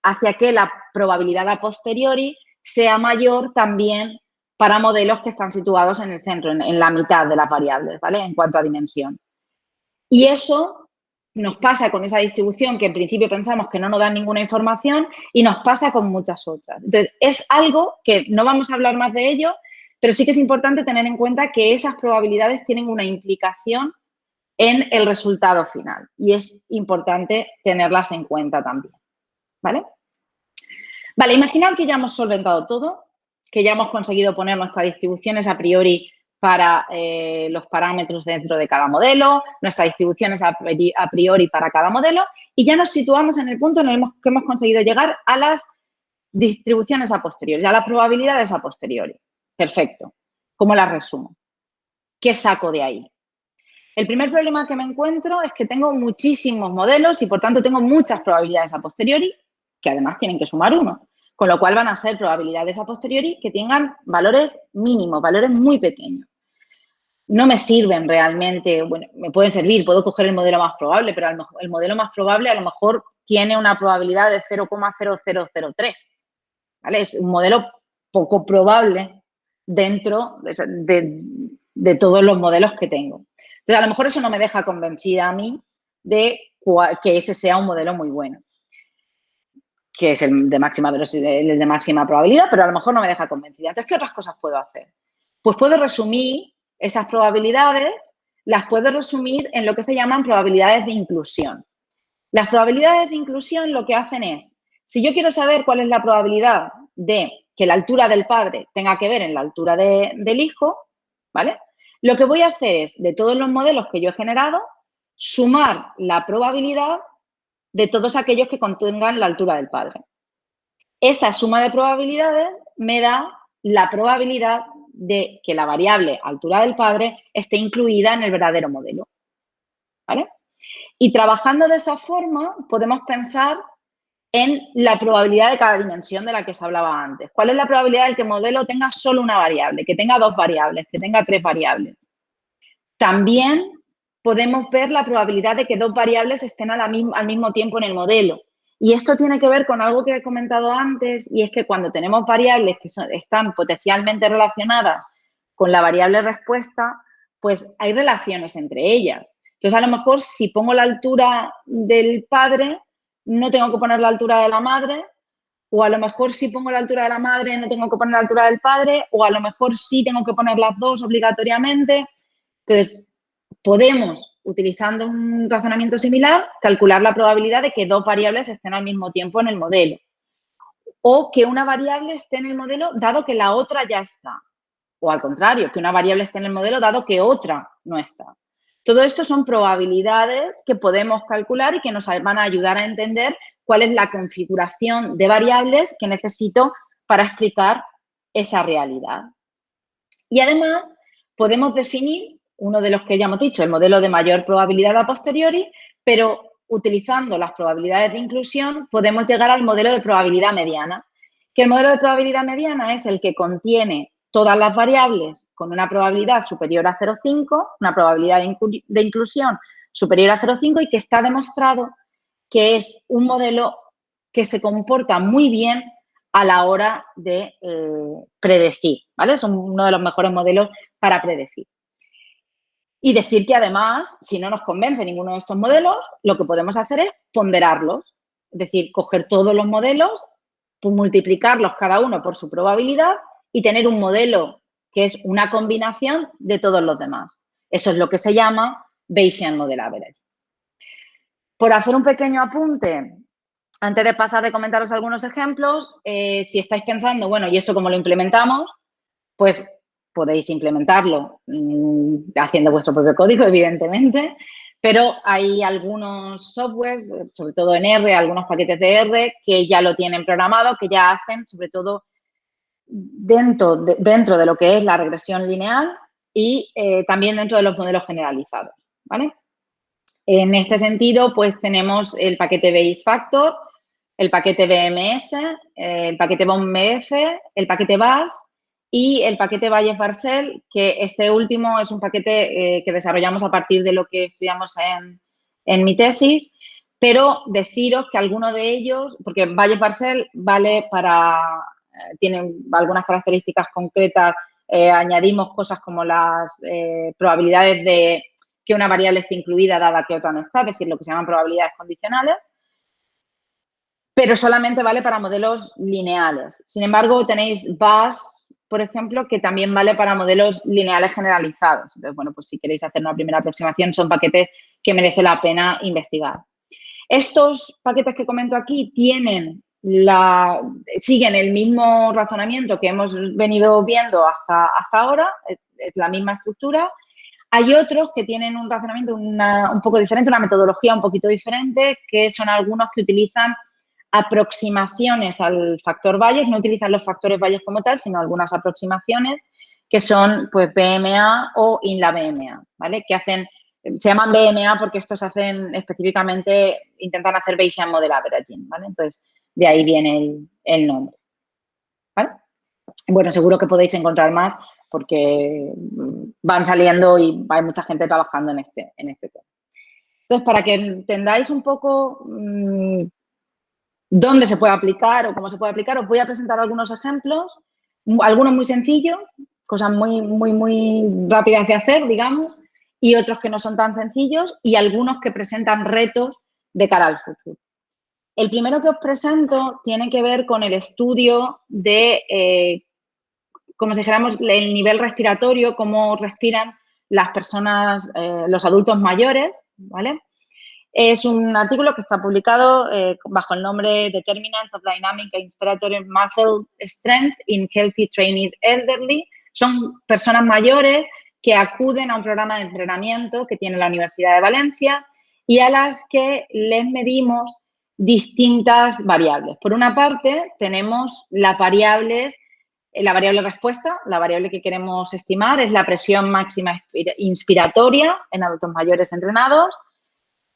hacia que la probabilidad a posteriori sea mayor también para modelos que están situados en el centro, en, la mitad de las variables, ¿vale? En cuanto a dimensión. Y eso nos pasa con esa distribución que en principio pensamos que no nos da ninguna información y nos pasa con muchas otras. Entonces, es algo que no vamos a hablar más de ello, pero sí que es importante tener en cuenta que esas probabilidades tienen una implicación en el resultado final y es importante tenerlas en cuenta también, ¿vale? Vale, imaginad que ya hemos solventado todo, que ya hemos conseguido poner nuestras distribuciones a priori para eh, los parámetros dentro de cada modelo, nuestras distribuciones a, priori para cada modelo y ya nos situamos en el punto en el que hemos conseguido llegar a las distribuciones a posteriori, a las probabilidades a posteriori. Perfecto. ¿Cómo las resumo? ¿Qué saco de ahí? El primer problema que me encuentro es que tengo muchísimos modelos y, por tanto, tengo muchas probabilidades a posteriori que además tienen que sumar uno con lo cual van a ser probabilidades a posteriori que tengan valores mínimos, valores muy pequeños. No me sirven realmente, bueno, me pueden servir, puedo coger el modelo más probable, pero el modelo más probable a lo mejor tiene una probabilidad de 0,0003, ¿vale? Es un modelo poco probable dentro de, de todos los modelos que tengo. Entonces, a lo mejor eso no me deja convencida a mí de que ese sea un modelo muy bueno que es el de máxima el de máxima probabilidad, pero a lo mejor no me deja convencida. Entonces, ¿qué otras cosas puedo hacer? Pues puedo resumir esas probabilidades, las puedo resumir en lo que se llaman probabilidades de inclusión. Las probabilidades de inclusión lo que hacen es, si yo quiero saber cuál es la probabilidad de que la altura del padre tenga que ver en la altura del hijo, ¿vale? Lo que voy a hacer es, de todos los modelos que yo he generado, sumar la probabilidad de todos aquellos que contengan la altura del padre. Esa suma de probabilidades me da la probabilidad de que la variable altura del padre esté incluida en el verdadero modelo. ¿Vale? Y trabajando de esa forma podemos pensar en la probabilidad de cada dimensión de la que os hablaba antes. ¿Cuál es la probabilidad de que el modelo tenga solo una variable, que tenga dos variables, que tenga tres variables? También podemos ver la probabilidad de que dos variables estén al mismo tiempo en el modelo. Y esto tiene que ver con algo que he comentado antes y es que cuando tenemos variables que están potencialmente relacionadas con la variable respuesta, pues hay relaciones entre ellas. Entonces, a lo mejor si pongo la altura del padre, no tengo que poner la altura de la madre, o a lo mejor si pongo la altura de la madre, no tengo que poner la altura del padre, o a lo mejor sí tengo que poner las dos obligatoriamente. Entonces, podemos, utilizando un razonamiento similar, calcular la probabilidad de que dos variables estén al mismo tiempo en el modelo. O que una variable esté en el modelo dado que la otra ya está. O al contrario, que una variable esté en el modelo dado que otra no está. Todo esto son probabilidades que podemos calcular y que nos van a ayudar a entender cuál es la configuración de variables que necesito para explicar esa realidad. Y además podemos definir uno de los que ya hemos dicho, el modelo de mayor probabilidad a posteriori, pero utilizando las probabilidades de inclusión podemos llegar al modelo de probabilidad mediana, que el modelo de probabilidad mediana es el que contiene todas las variables con una probabilidad superior a 0,5, una probabilidad de, inclusión superior a 0,5 y que está demostrado que es un modelo que se comporta muy bien a la hora de eh, predecir, ¿vale? Es uno de los mejores modelos para predecir. Y decir que además, si no nos convence ninguno de estos modelos, lo que podemos hacer es ponderarlos. Es decir, coger todos los modelos, multiplicarlos cada uno por su probabilidad y tener un modelo que es una combinación de todos los demás. Eso es lo que se llama Bayesian Model Average. Por hacer un pequeño apunte, antes de pasar de comentaros algunos ejemplos, eh, si estáis pensando, bueno, ¿y esto cómo lo implementamos? Pues podéis implementarlo mm, haciendo vuestro propio código, evidentemente, pero hay algunos softwares, sobre todo en R, algunos paquetes de R, que ya lo tienen programado, que ya hacen, sobre todo, dentro de, dentro de lo que es la regresión lineal y eh, también dentro de los modelos generalizados, ¿vale? En este sentido, pues tenemos el paquete Base Factor, el paquete BMS, el paquete BOMBF, el paquete BAS y el paquete Valle Parcel, que este último es un paquete eh, que desarrollamos a partir de lo que estudiamos en, en, mi tesis, pero deciros que alguno de ellos, porque Valle Parcel vale para, eh, tiene algunas características concretas, eh, añadimos cosas como las probabilidades de que una variable esté incluida dada que otra no está, es decir, lo que se llaman probabilidades condicionales, pero solamente vale para modelos lineales. Sin embargo, tenéis BAS, por ejemplo, que también vale para modelos lineales generalizados. Entonces, bueno, pues si queréis hacer una primera aproximación, son paquetes que merece la pena investigar. Estos paquetes que comento aquí tienen la, siguen el mismo razonamiento que hemos venido viendo hasta, hasta ahora, es, la misma estructura. Hay otros que tienen un razonamiento un poco diferente, una metodología un poquito diferente, que son algunos que utilizan aproximaciones al factor Bayes, no utilizan los factores Bayes como tal, sino algunas aproximaciones que son pues BMA o INLA BMA, ¿vale? Que hacen, se llaman BMA porque estos hacen específicamente, intentan hacer Bayesian Model Averaging, ¿vale? Entonces, de ahí viene el, nombre, ¿vale? Bueno, seguro que podéis encontrar más porque van saliendo y hay mucha gente trabajando en este, en este tema. Entonces, para que entendáis un poco mm, dónde se puede aplicar o cómo se puede aplicar, os voy a presentar algunos ejemplos, algunos muy sencillos, cosas muy, muy, muy rápidas de hacer, digamos, y otros que no son tan sencillos y algunos que presentan retos de cara al futuro. El primero que os presento tiene que ver con el estudio de, eh, como si dijéramos, el nivel respiratorio, cómo respiran las personas, eh, los adultos mayores, ¿vale? Es un artículo que está publicado eh, bajo el nombre Determinants of Dynamic and Inspiratory Muscle Strength in Healthy Trained Elderly. Son personas mayores que acuden a un programa de entrenamiento que tiene la Universidad de Valencia y a las que les medimos distintas variables. Por una parte, tenemos las variables, eh, la variable respuesta, la variable que queremos estimar es la presión máxima inspiratoria en adultos mayores entrenados,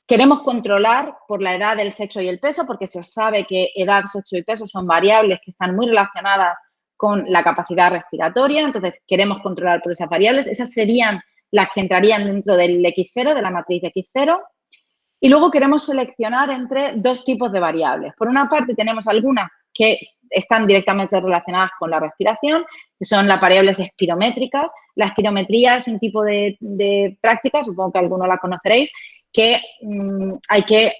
Queremos controlar por la edad, el sexo y el peso, porque se sabe que edad, sexo y peso son variables que están muy relacionadas con la capacidad respiratoria, entonces queremos controlar por esas variables. Esas serían las que entrarían dentro del X0, de la matriz X0. Y luego queremos seleccionar entre dos tipos de variables. Por una parte tenemos algunas que están directamente relacionadas con la respiración, que son las variables espirométricas. La espirometría es un tipo de, de práctica, supongo que algunos la conoceréis, que mm, hay que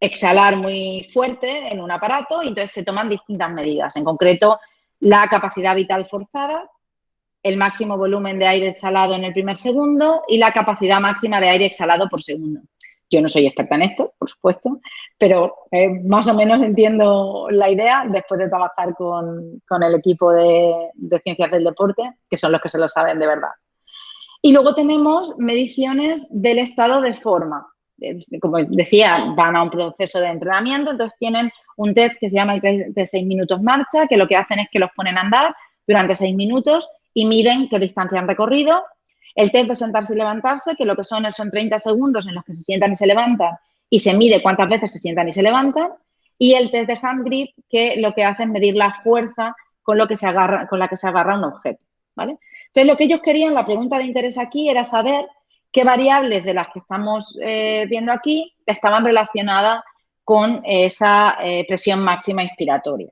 exhalar muy fuerte en un aparato y entonces se toman distintas medidas, en concreto la capacidad vital forzada, el máximo volumen de aire exhalado en el primer segundo y la capacidad máxima de aire exhalado por segundo. Yo no soy experta en esto, por supuesto, pero eh, más o menos entiendo la idea después de trabajar con, el equipo de ciencias del deporte, que son los que se lo saben de verdad. Y luego tenemos mediciones del estado de forma. Como decía, van a un proceso de entrenamiento, entonces tienen un test que se llama el de seis minutos marcha, que lo que hacen es que los ponen a andar durante seis minutos y miden qué distancia han recorrido. El test de sentarse y levantarse, que lo que son son 30 segundos en los que se sientan y se levantan y se mide cuántas veces se sientan y se levantan. Y el test de hand grip, que lo que hace es medir la fuerza con, lo que se agarra, con la que se agarra un objeto. ¿vale? Entonces, lo que ellos querían, la pregunta de interés aquí era saber qué variables de las que estamos eh, viendo aquí estaban relacionadas con esa eh, presión máxima inspiratoria.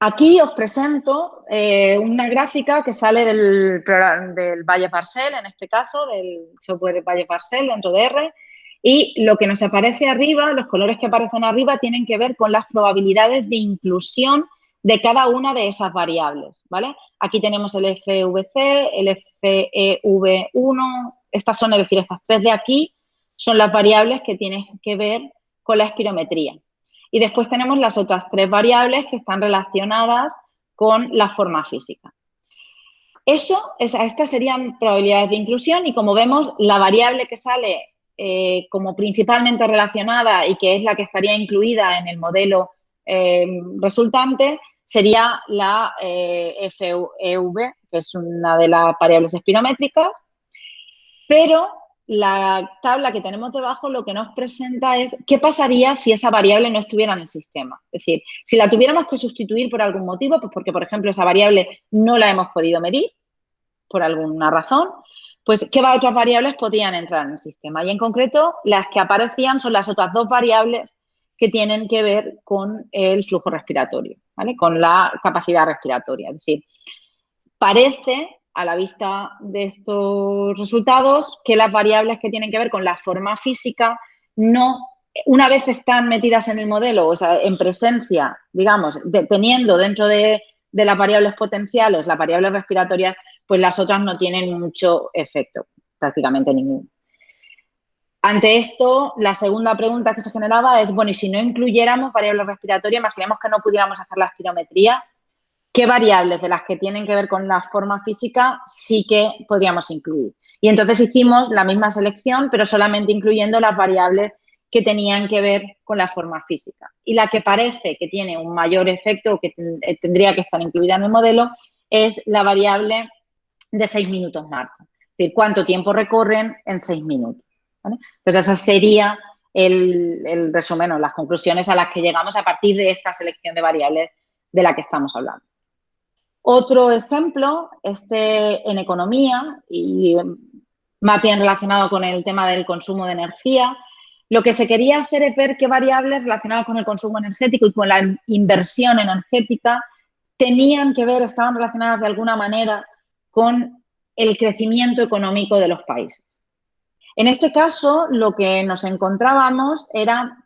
Aquí os presento eh, una gráfica que sale del, del Valle Parcel, en este caso, del software Valle Parcel dentro de R, y lo que nos aparece arriba, los colores que aparecen arriba, tienen que ver con las probabilidades de inclusión de cada una de esas variables, ¿vale? Aquí tenemos el FVC, el FEV1, estas son, es decir, estas tres de aquí son las variables que tienen que ver con la espirometría. Y después tenemos las otras tres variables que están relacionadas con la forma física. Eso, estas serían probabilidades de inclusión y como vemos, la variable que sale eh, como principalmente relacionada y que es la que estaría incluida en el modelo eh, resultante sería la eh, FEV, que es una de las variables espirométricas, pero la tabla que tenemos debajo lo que nos presenta es qué pasaría si esa variable no estuviera en el sistema. Es decir, si la tuviéramos que sustituir por algún motivo, pues porque, por ejemplo, esa variable no la hemos podido medir por alguna razón, pues qué otras variables podían entrar en el sistema. Y en concreto, las que aparecían son las otras dos variables que tienen que ver con el flujo respiratorio, ¿vale? Con la capacidad respiratoria. Es decir, parece a la vista de estos resultados que las variables que tienen que ver con la forma física no, una vez están metidas en el modelo, o sea, en presencia, digamos, teniendo dentro de, las variables potenciales las variables respiratorias, pues las otras no tienen mucho efecto, prácticamente ninguno. Ante esto, la segunda pregunta que se generaba es, bueno, y si no incluyéramos variables respiratorias, imaginemos que no pudiéramos hacer la espirometría, ¿qué variables de las que tienen que ver con la forma física sí que podríamos incluir? Y entonces hicimos la misma selección, pero solamente incluyendo las variables que tenían que ver con la forma física. Y la que parece que tiene un mayor efecto o que tendría que estar incluida en el modelo es la variable de seis minutos marcha. Es decir, cuánto tiempo recorren en seis minutos. Entonces, esa sería el, resumen o las conclusiones a las que llegamos a partir de esta selección de variables de la que estamos hablando. Otro ejemplo, este en economía y más bien relacionado con el tema del consumo de energía, lo que se quería hacer es ver qué variables relacionadas con el consumo energético y con la inversión energética tenían que ver, estaban relacionadas de alguna manera con el crecimiento económico de los países. En este caso, lo que nos encontrábamos era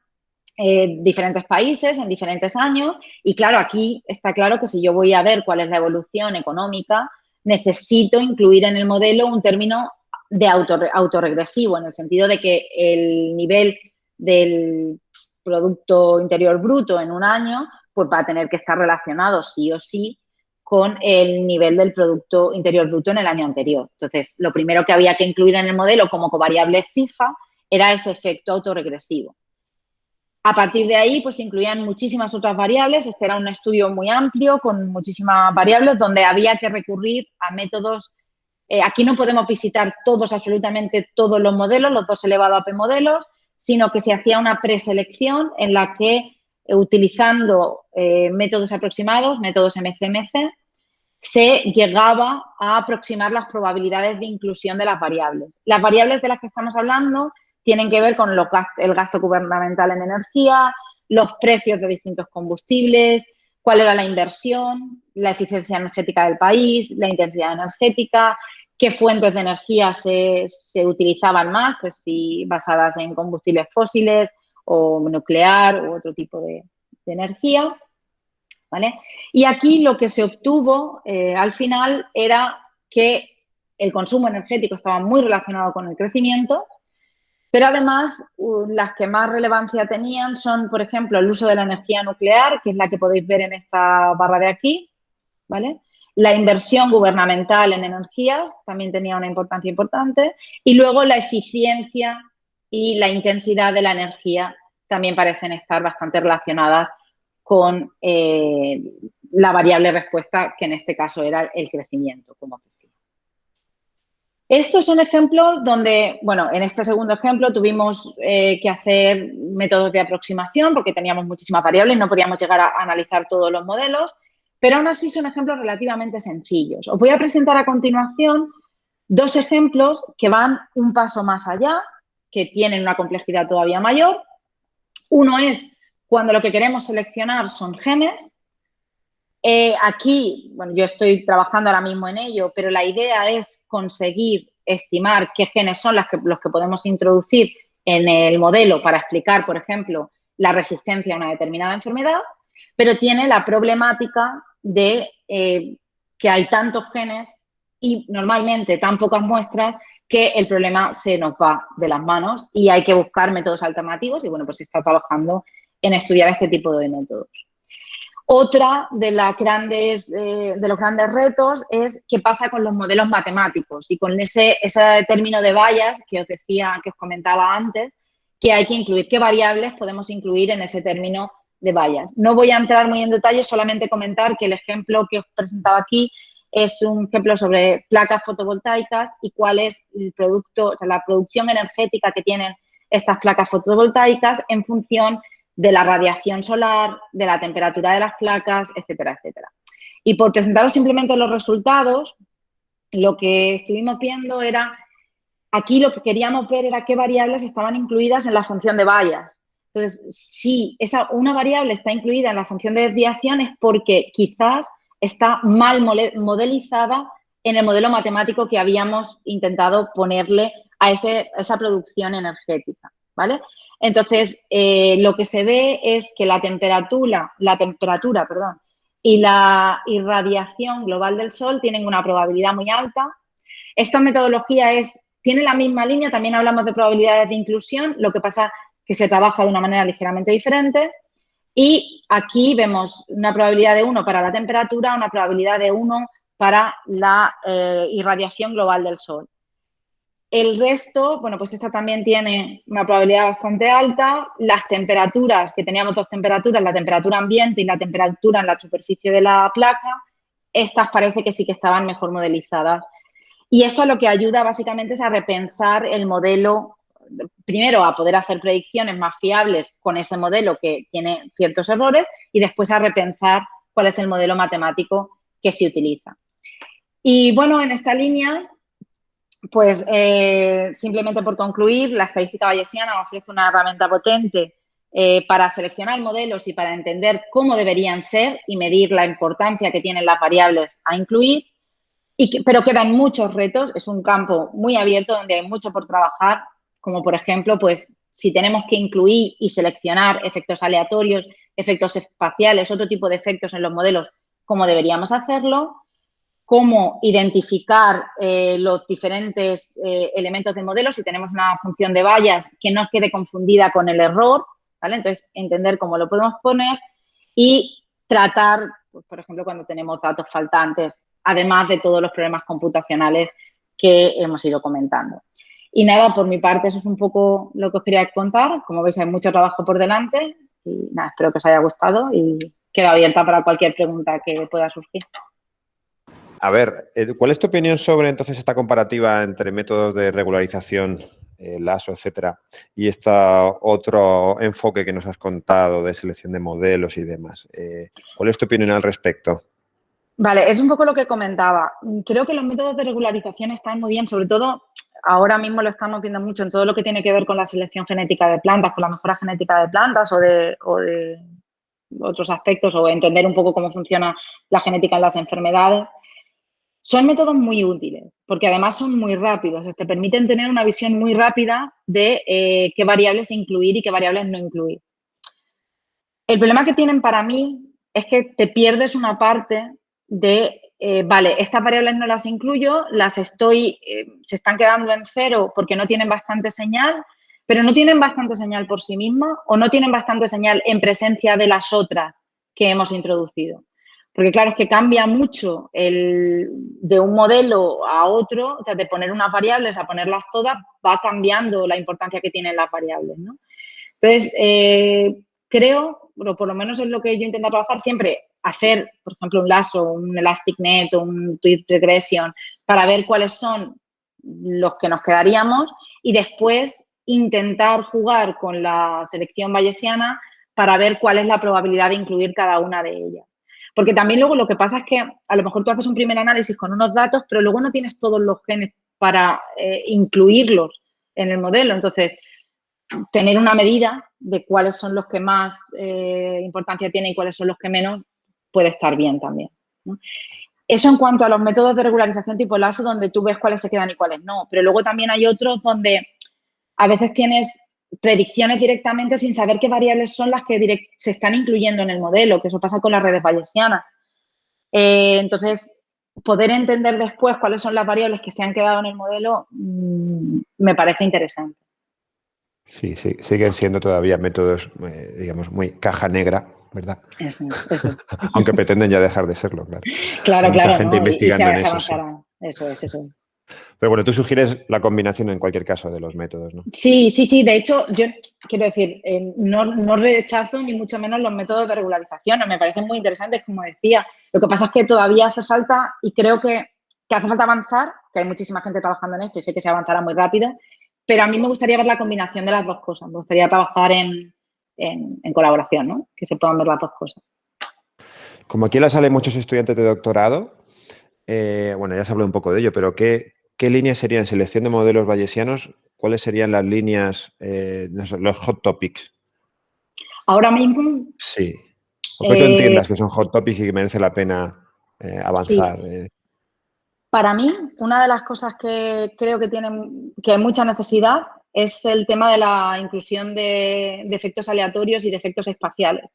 eh, diferentes países en diferentes años y claro, aquí está claro que si yo voy a ver cuál es la evolución económica, necesito incluir en el modelo un término de autorregresivo, en el sentido de que el nivel del Producto Interior Bruto en un año pues va a tener que estar relacionado sí o sí con el nivel del Producto Interior Bruto en el año anterior. Entonces, lo primero que había que incluir en el modelo como covariable fija era ese efecto autorregresivo. A partir de ahí, pues incluían muchísimas otras variables. Este era un estudio muy amplio con muchísimas variables donde había que recurrir a métodos. Eh, aquí no podemos visitar todos, absolutamente todos los modelos, los dos elevado a p modelos, sino que se hacía una preselección en la que, eh, utilizando eh, métodos aproximados, métodos MCMC, se llegaba a aproximar las probabilidades de inclusión de las variables. Las variables de las que estamos hablando tienen que ver con el gasto gubernamental en energía, los precios de distintos combustibles, cuál era la inversión, la eficiencia energética del país, la intensidad energética, qué fuentes de energía se, utilizaban más, pues si basadas en combustibles fósiles o nuclear u otro tipo de energía. Y aquí lo que se obtuvo eh, al final era que el consumo energético estaba muy relacionado con el crecimiento, pero además las que más relevancia tenían son, por ejemplo, el uso de la energía nuclear, que es la que podéis ver en esta barra de aquí, ¿vale? La inversión gubernamental en energías también tenía una importancia importante y luego la eficiencia y la intensidad de la energía también parecen estar bastante relacionadas con eh, la variable respuesta, que en este caso era el crecimiento, como decía. Estos son ejemplos donde, bueno, en este segundo ejemplo tuvimos eh, que hacer métodos de aproximación porque teníamos muchísimas variables, no podíamos llegar a analizar todos los modelos, pero aún así son ejemplos relativamente sencillos. Os voy a presentar a continuación dos ejemplos que van un paso más allá, que tienen una complejidad todavía mayor. Uno es cuando lo que queremos seleccionar son genes. Eh, aquí, bueno, yo estoy trabajando ahora mismo en ello, pero la idea es conseguir estimar qué genes son los que podemos introducir en el modelo para explicar, por ejemplo, la resistencia a una determinada enfermedad, pero tiene la problemática de eh, que hay tantos genes y normalmente tan pocas muestras que el problema se nos va de las manos y hay que buscar métodos alternativos y bueno, pues se está trabajando en estudiar este tipo de métodos. Otra de, las grandes, eh, de los grandes retos es qué pasa con los modelos matemáticos y con ese, término de vallas que os decía, que os comentaba antes, que hay que incluir, qué variables podemos incluir en ese término de vallas. No voy a entrar muy en detalle, solamente comentar que el ejemplo que os presentaba aquí es un ejemplo sobre placas fotovoltaicas y cuál es el producto, o sea, la producción energética que tienen estas placas fotovoltaicas en función de la radiación solar, de la temperatura de las placas, etcétera, etcétera. Y por presentaros simplemente los resultados, lo que estuvimos viendo era, aquí lo que queríamos ver era qué variables estaban incluidas en la función de vallas. Entonces, si esa, una variable está incluida en la función de desviación es porque quizás está mal modelizada en el modelo matemático que habíamos intentado ponerle a, esa producción energética, ¿vale? Entonces, eh, lo que se ve es que la temperatura, la temperatura, perdón, y la irradiación global del Sol tienen una probabilidad muy alta. Esta metodología es, tiene la misma línea, también hablamos de probabilidades de inclusión, lo que pasa que se trabaja de una manera ligeramente diferente. Y aquí vemos una probabilidad de 1 para la temperatura, una probabilidad de 1 para la eh, irradiación global del Sol. El resto, bueno, pues esta también tiene una probabilidad bastante alta. Las temperaturas, que teníamos dos temperaturas, la temperatura ambiente y la temperatura en la superficie de la placa, estas parece que sí que estaban mejor modelizadas. Y esto lo que ayuda básicamente es a repensar el modelo, primero a poder hacer predicciones más fiables con ese modelo que tiene ciertos errores y después a repensar cuál es el modelo matemático que se utiliza. Y bueno, en esta línea pues eh, simplemente por concluir, la estadística bayesiana ofrece una herramienta potente eh, para seleccionar modelos y para entender cómo deberían ser y medir la importancia que tienen las variables a incluir, pero quedan muchos retos, es un campo muy abierto donde hay mucho por trabajar, como por ejemplo, pues si tenemos que incluir y seleccionar efectos aleatorios, efectos espaciales, otro tipo de efectos en los modelos, cómo deberíamos hacerlo, cómo identificar eh, los diferentes eh, elementos del modelo, si tenemos una función de vallas que no quede confundida con el error, ¿vale? Entonces, entender cómo lo podemos poner y tratar, pues, por ejemplo, cuando tenemos datos faltantes, además de todos los problemas computacionales que hemos ido comentando. Y nada, por mi parte, eso es un poco lo que os quería contar. Como veis, hay mucho trabajo por delante y nada, espero que os haya gustado y quedo abierta para cualquier pregunta que pueda surgir. A ver, ¿cuál es tu opinión sobre entonces esta comparativa entre métodos de regularización, eh, LASO, etcétera, y este otro enfoque que nos has contado de selección de modelos y demás? Eh, ¿Cuál es tu opinión al respecto? Vale, es un poco lo que comentaba. Creo que los métodos de regularización están muy bien, sobre todo ahora mismo lo estamos viendo mucho en todo lo que tiene que ver con la selección genética de plantas, con la mejora genética de plantas o de, o de otros aspectos o entender un poco cómo funciona la genética en las enfermedades. Son métodos muy útiles, porque además son muy rápidos, te permiten tener una visión muy rápida de eh, qué variables incluir y qué variables no incluir. El problema que tienen para mí es que te pierdes una parte de, eh, vale, estas variables no las incluyo, las estoy, eh, se están quedando en cero porque no tienen bastante señal, pero no tienen bastante señal por sí mismas o no tienen bastante señal en presencia de las otras que hemos introducido. Porque claro, es que cambia mucho el, de un modelo a otro, o sea, de poner unas variables a ponerlas todas, va cambiando la importancia que tienen las variables, ¿no? Entonces, eh, creo, pero por lo menos es lo que yo intento trabajar siempre, hacer, por ejemplo, un lazo, un elastic net o un tweet regression para ver cuáles son los que nos quedaríamos y después intentar jugar con la selección bayesiana para ver cuál es la probabilidad de incluir cada una de ellas. Porque también luego lo que pasa es que a lo mejor tú haces un primer análisis con unos datos, pero luego no tienes todos los genes para eh, incluirlos en el modelo. Entonces, tener una medida de cuáles son los que más eh, importancia tienen y cuáles son los que menos puede estar bien también. Eso en cuanto a los métodos de regularización tipo LASO, donde tú ves cuáles se quedan y cuáles no. Pero luego también hay otros donde a veces tienes predicciones directamente sin saber qué variables son las que se están incluyendo en el modelo, que eso pasa con las redes bayesianas. Eh, entonces, poder entender después cuáles son las variables que se han quedado en el modelo mm, me parece interesante. Sí, sí, siguen siendo todavía métodos, eh, digamos, muy caja negra, ¿verdad? Eso, eso. Aunque pretenden ya dejar de serlo, claro. Claro, claro. gente investigando en eso. Eso es, eso es. Pero bueno, tú sugieres la combinación en cualquier caso de los métodos, ¿no? Sí, sí, sí. De hecho, yo quiero decir, eh, no, rechazo ni mucho menos los métodos de regularización. Me parecen muy interesantes, como decía. Lo que pasa es que todavía hace falta, y creo que, hace falta avanzar, que hay muchísima gente trabajando en esto y sé que se avanzará muy rápido, pero a mí me gustaría ver la combinación de las dos cosas. Me gustaría trabajar en, colaboración, ¿no? Que se puedan ver las dos cosas. Como aquí la salen muchos estudiantes de doctorado, eh, bueno, ya se habló un poco de ello, pero ¿qué, ¿qué líneas serían selección de modelos bayesianos? ¿Cuáles serían las líneas, eh, los hot topics? Ahora mismo. Sí. O que tú entiendas que son hot topics y que merece la pena eh, avanzar. Para mí, una de las cosas que creo que tienen que hay mucha necesidad es el tema de la inclusión de, efectos aleatorios y de efectos espaciales.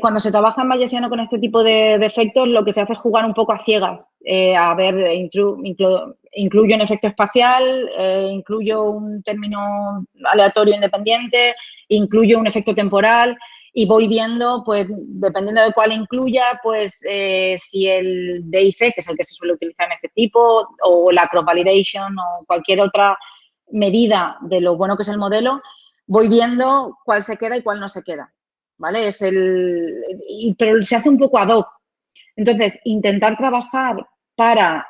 Cuando se trabaja en Bayesiano con este tipo de, efectos, lo que se hace es jugar un poco a ciegas. Eh, a ver, incluyo un efecto espacial, eh, incluyo un término aleatorio independiente, incluyo un efecto temporal y voy viendo, pues, dependiendo de cuál incluya, pues, eh, si el DIC, que es el que se suele utilizar en este tipo, o la cross validation o cualquier otra medida de lo bueno que es el modelo, voy viendo cuál se queda y cuál no se queda, ¿vale? Es el, pero se hace un poco ad hoc. Entonces, intentar trabajar para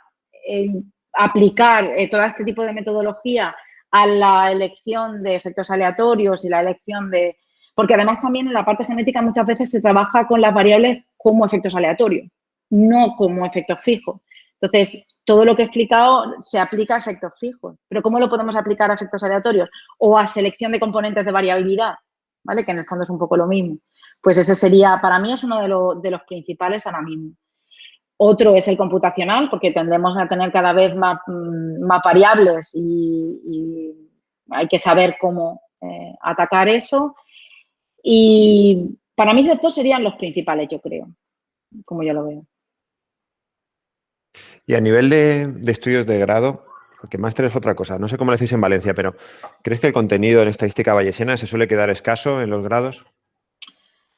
eh, aplicar eh, todo este tipo de metodología a la elección de efectos aleatorios y la elección de, porque además también en la parte genética muchas veces se trabaja con las variables como efectos aleatorios, no como efectos fijos. Entonces, todo lo que he explicado se aplica a efectos fijos. Pero ¿cómo lo podemos aplicar a efectos aleatorios? O a selección de componentes de variabilidad, ¿vale? Que en el fondo es un poco lo mismo. Pues ese sería, para mí, es uno de, los principales ahora mismo. Otro es el computacional, porque tendemos a tener cada vez más, mm, variables y, hay que saber cómo eh, atacar eso. Y para mí esos dos serían los principales, yo creo, como yo lo veo. Y a nivel de, estudios de grado, porque máster es otra cosa, no sé cómo lo decís en Valencia, pero ¿crees que el contenido en estadística bayesiana se suele quedar escaso en los grados?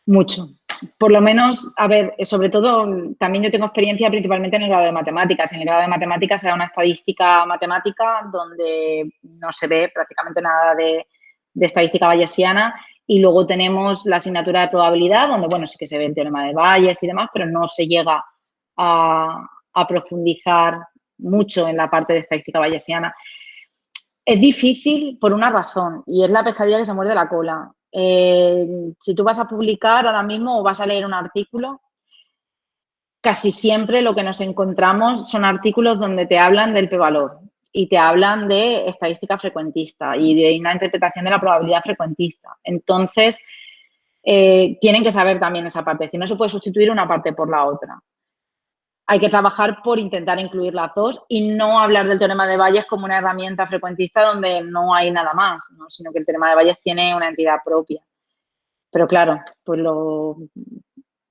Mucho. Por lo menos, a ver, sobre todo, también yo tengo experiencia principalmente en el grado de matemáticas. En el grado de matemáticas se da una estadística matemática donde no se ve prácticamente nada de, de estadística bayesiana y luego tenemos la asignatura de probabilidad, donde, bueno, sí que se ve el teorema de Bayes y demás, pero no se llega a, profundizar mucho en la parte de estadística bayesiana. Es difícil por una razón, y es la pescadilla que se muerde la cola. Eh, si tú vas a publicar ahora mismo o vas a leer un artículo, casi siempre lo que nos encontramos son artículos donde te hablan del p-valor, y te hablan de estadística frecuentista y de una interpretación de la probabilidad frecuentista. Entonces, eh, tienen que saber también esa parte, si no se puede sustituir una parte por la otra. Hay que trabajar por intentar incluir las dos y no hablar del teorema de Bayes como una herramienta frecuentista donde no hay nada más, sino que el teorema de Bayes tiene una entidad propia. Pero claro, pues lo,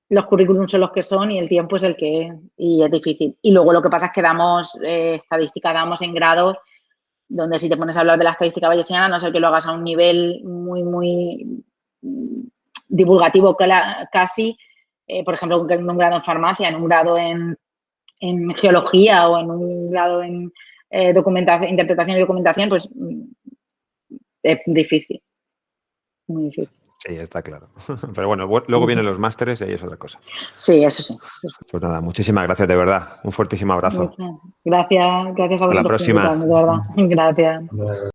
los currículums son los que son y el tiempo es el que es y es difícil. Y luego lo que pasa es que damos eh, estadística, damos en grados donde si te pones a hablar de la estadística bayesiana, no sé que lo hagas a un nivel muy, muy divulgativo casi, eh, por ejemplo, en un grado en farmacia, en un grado en, geología o en un grado en eh, documentación, interpretación y documentación, pues mm, es difícil, muy difícil. Sí, está claro. Pero bueno, luego vienen los másteres y ahí es otra cosa. Sí, eso sí. Pues nada, muchísimas gracias, de verdad. Un fuertísimo abrazo. Gracias, gracias a vosotros. Hasta la próxima. De verdad. Gracias.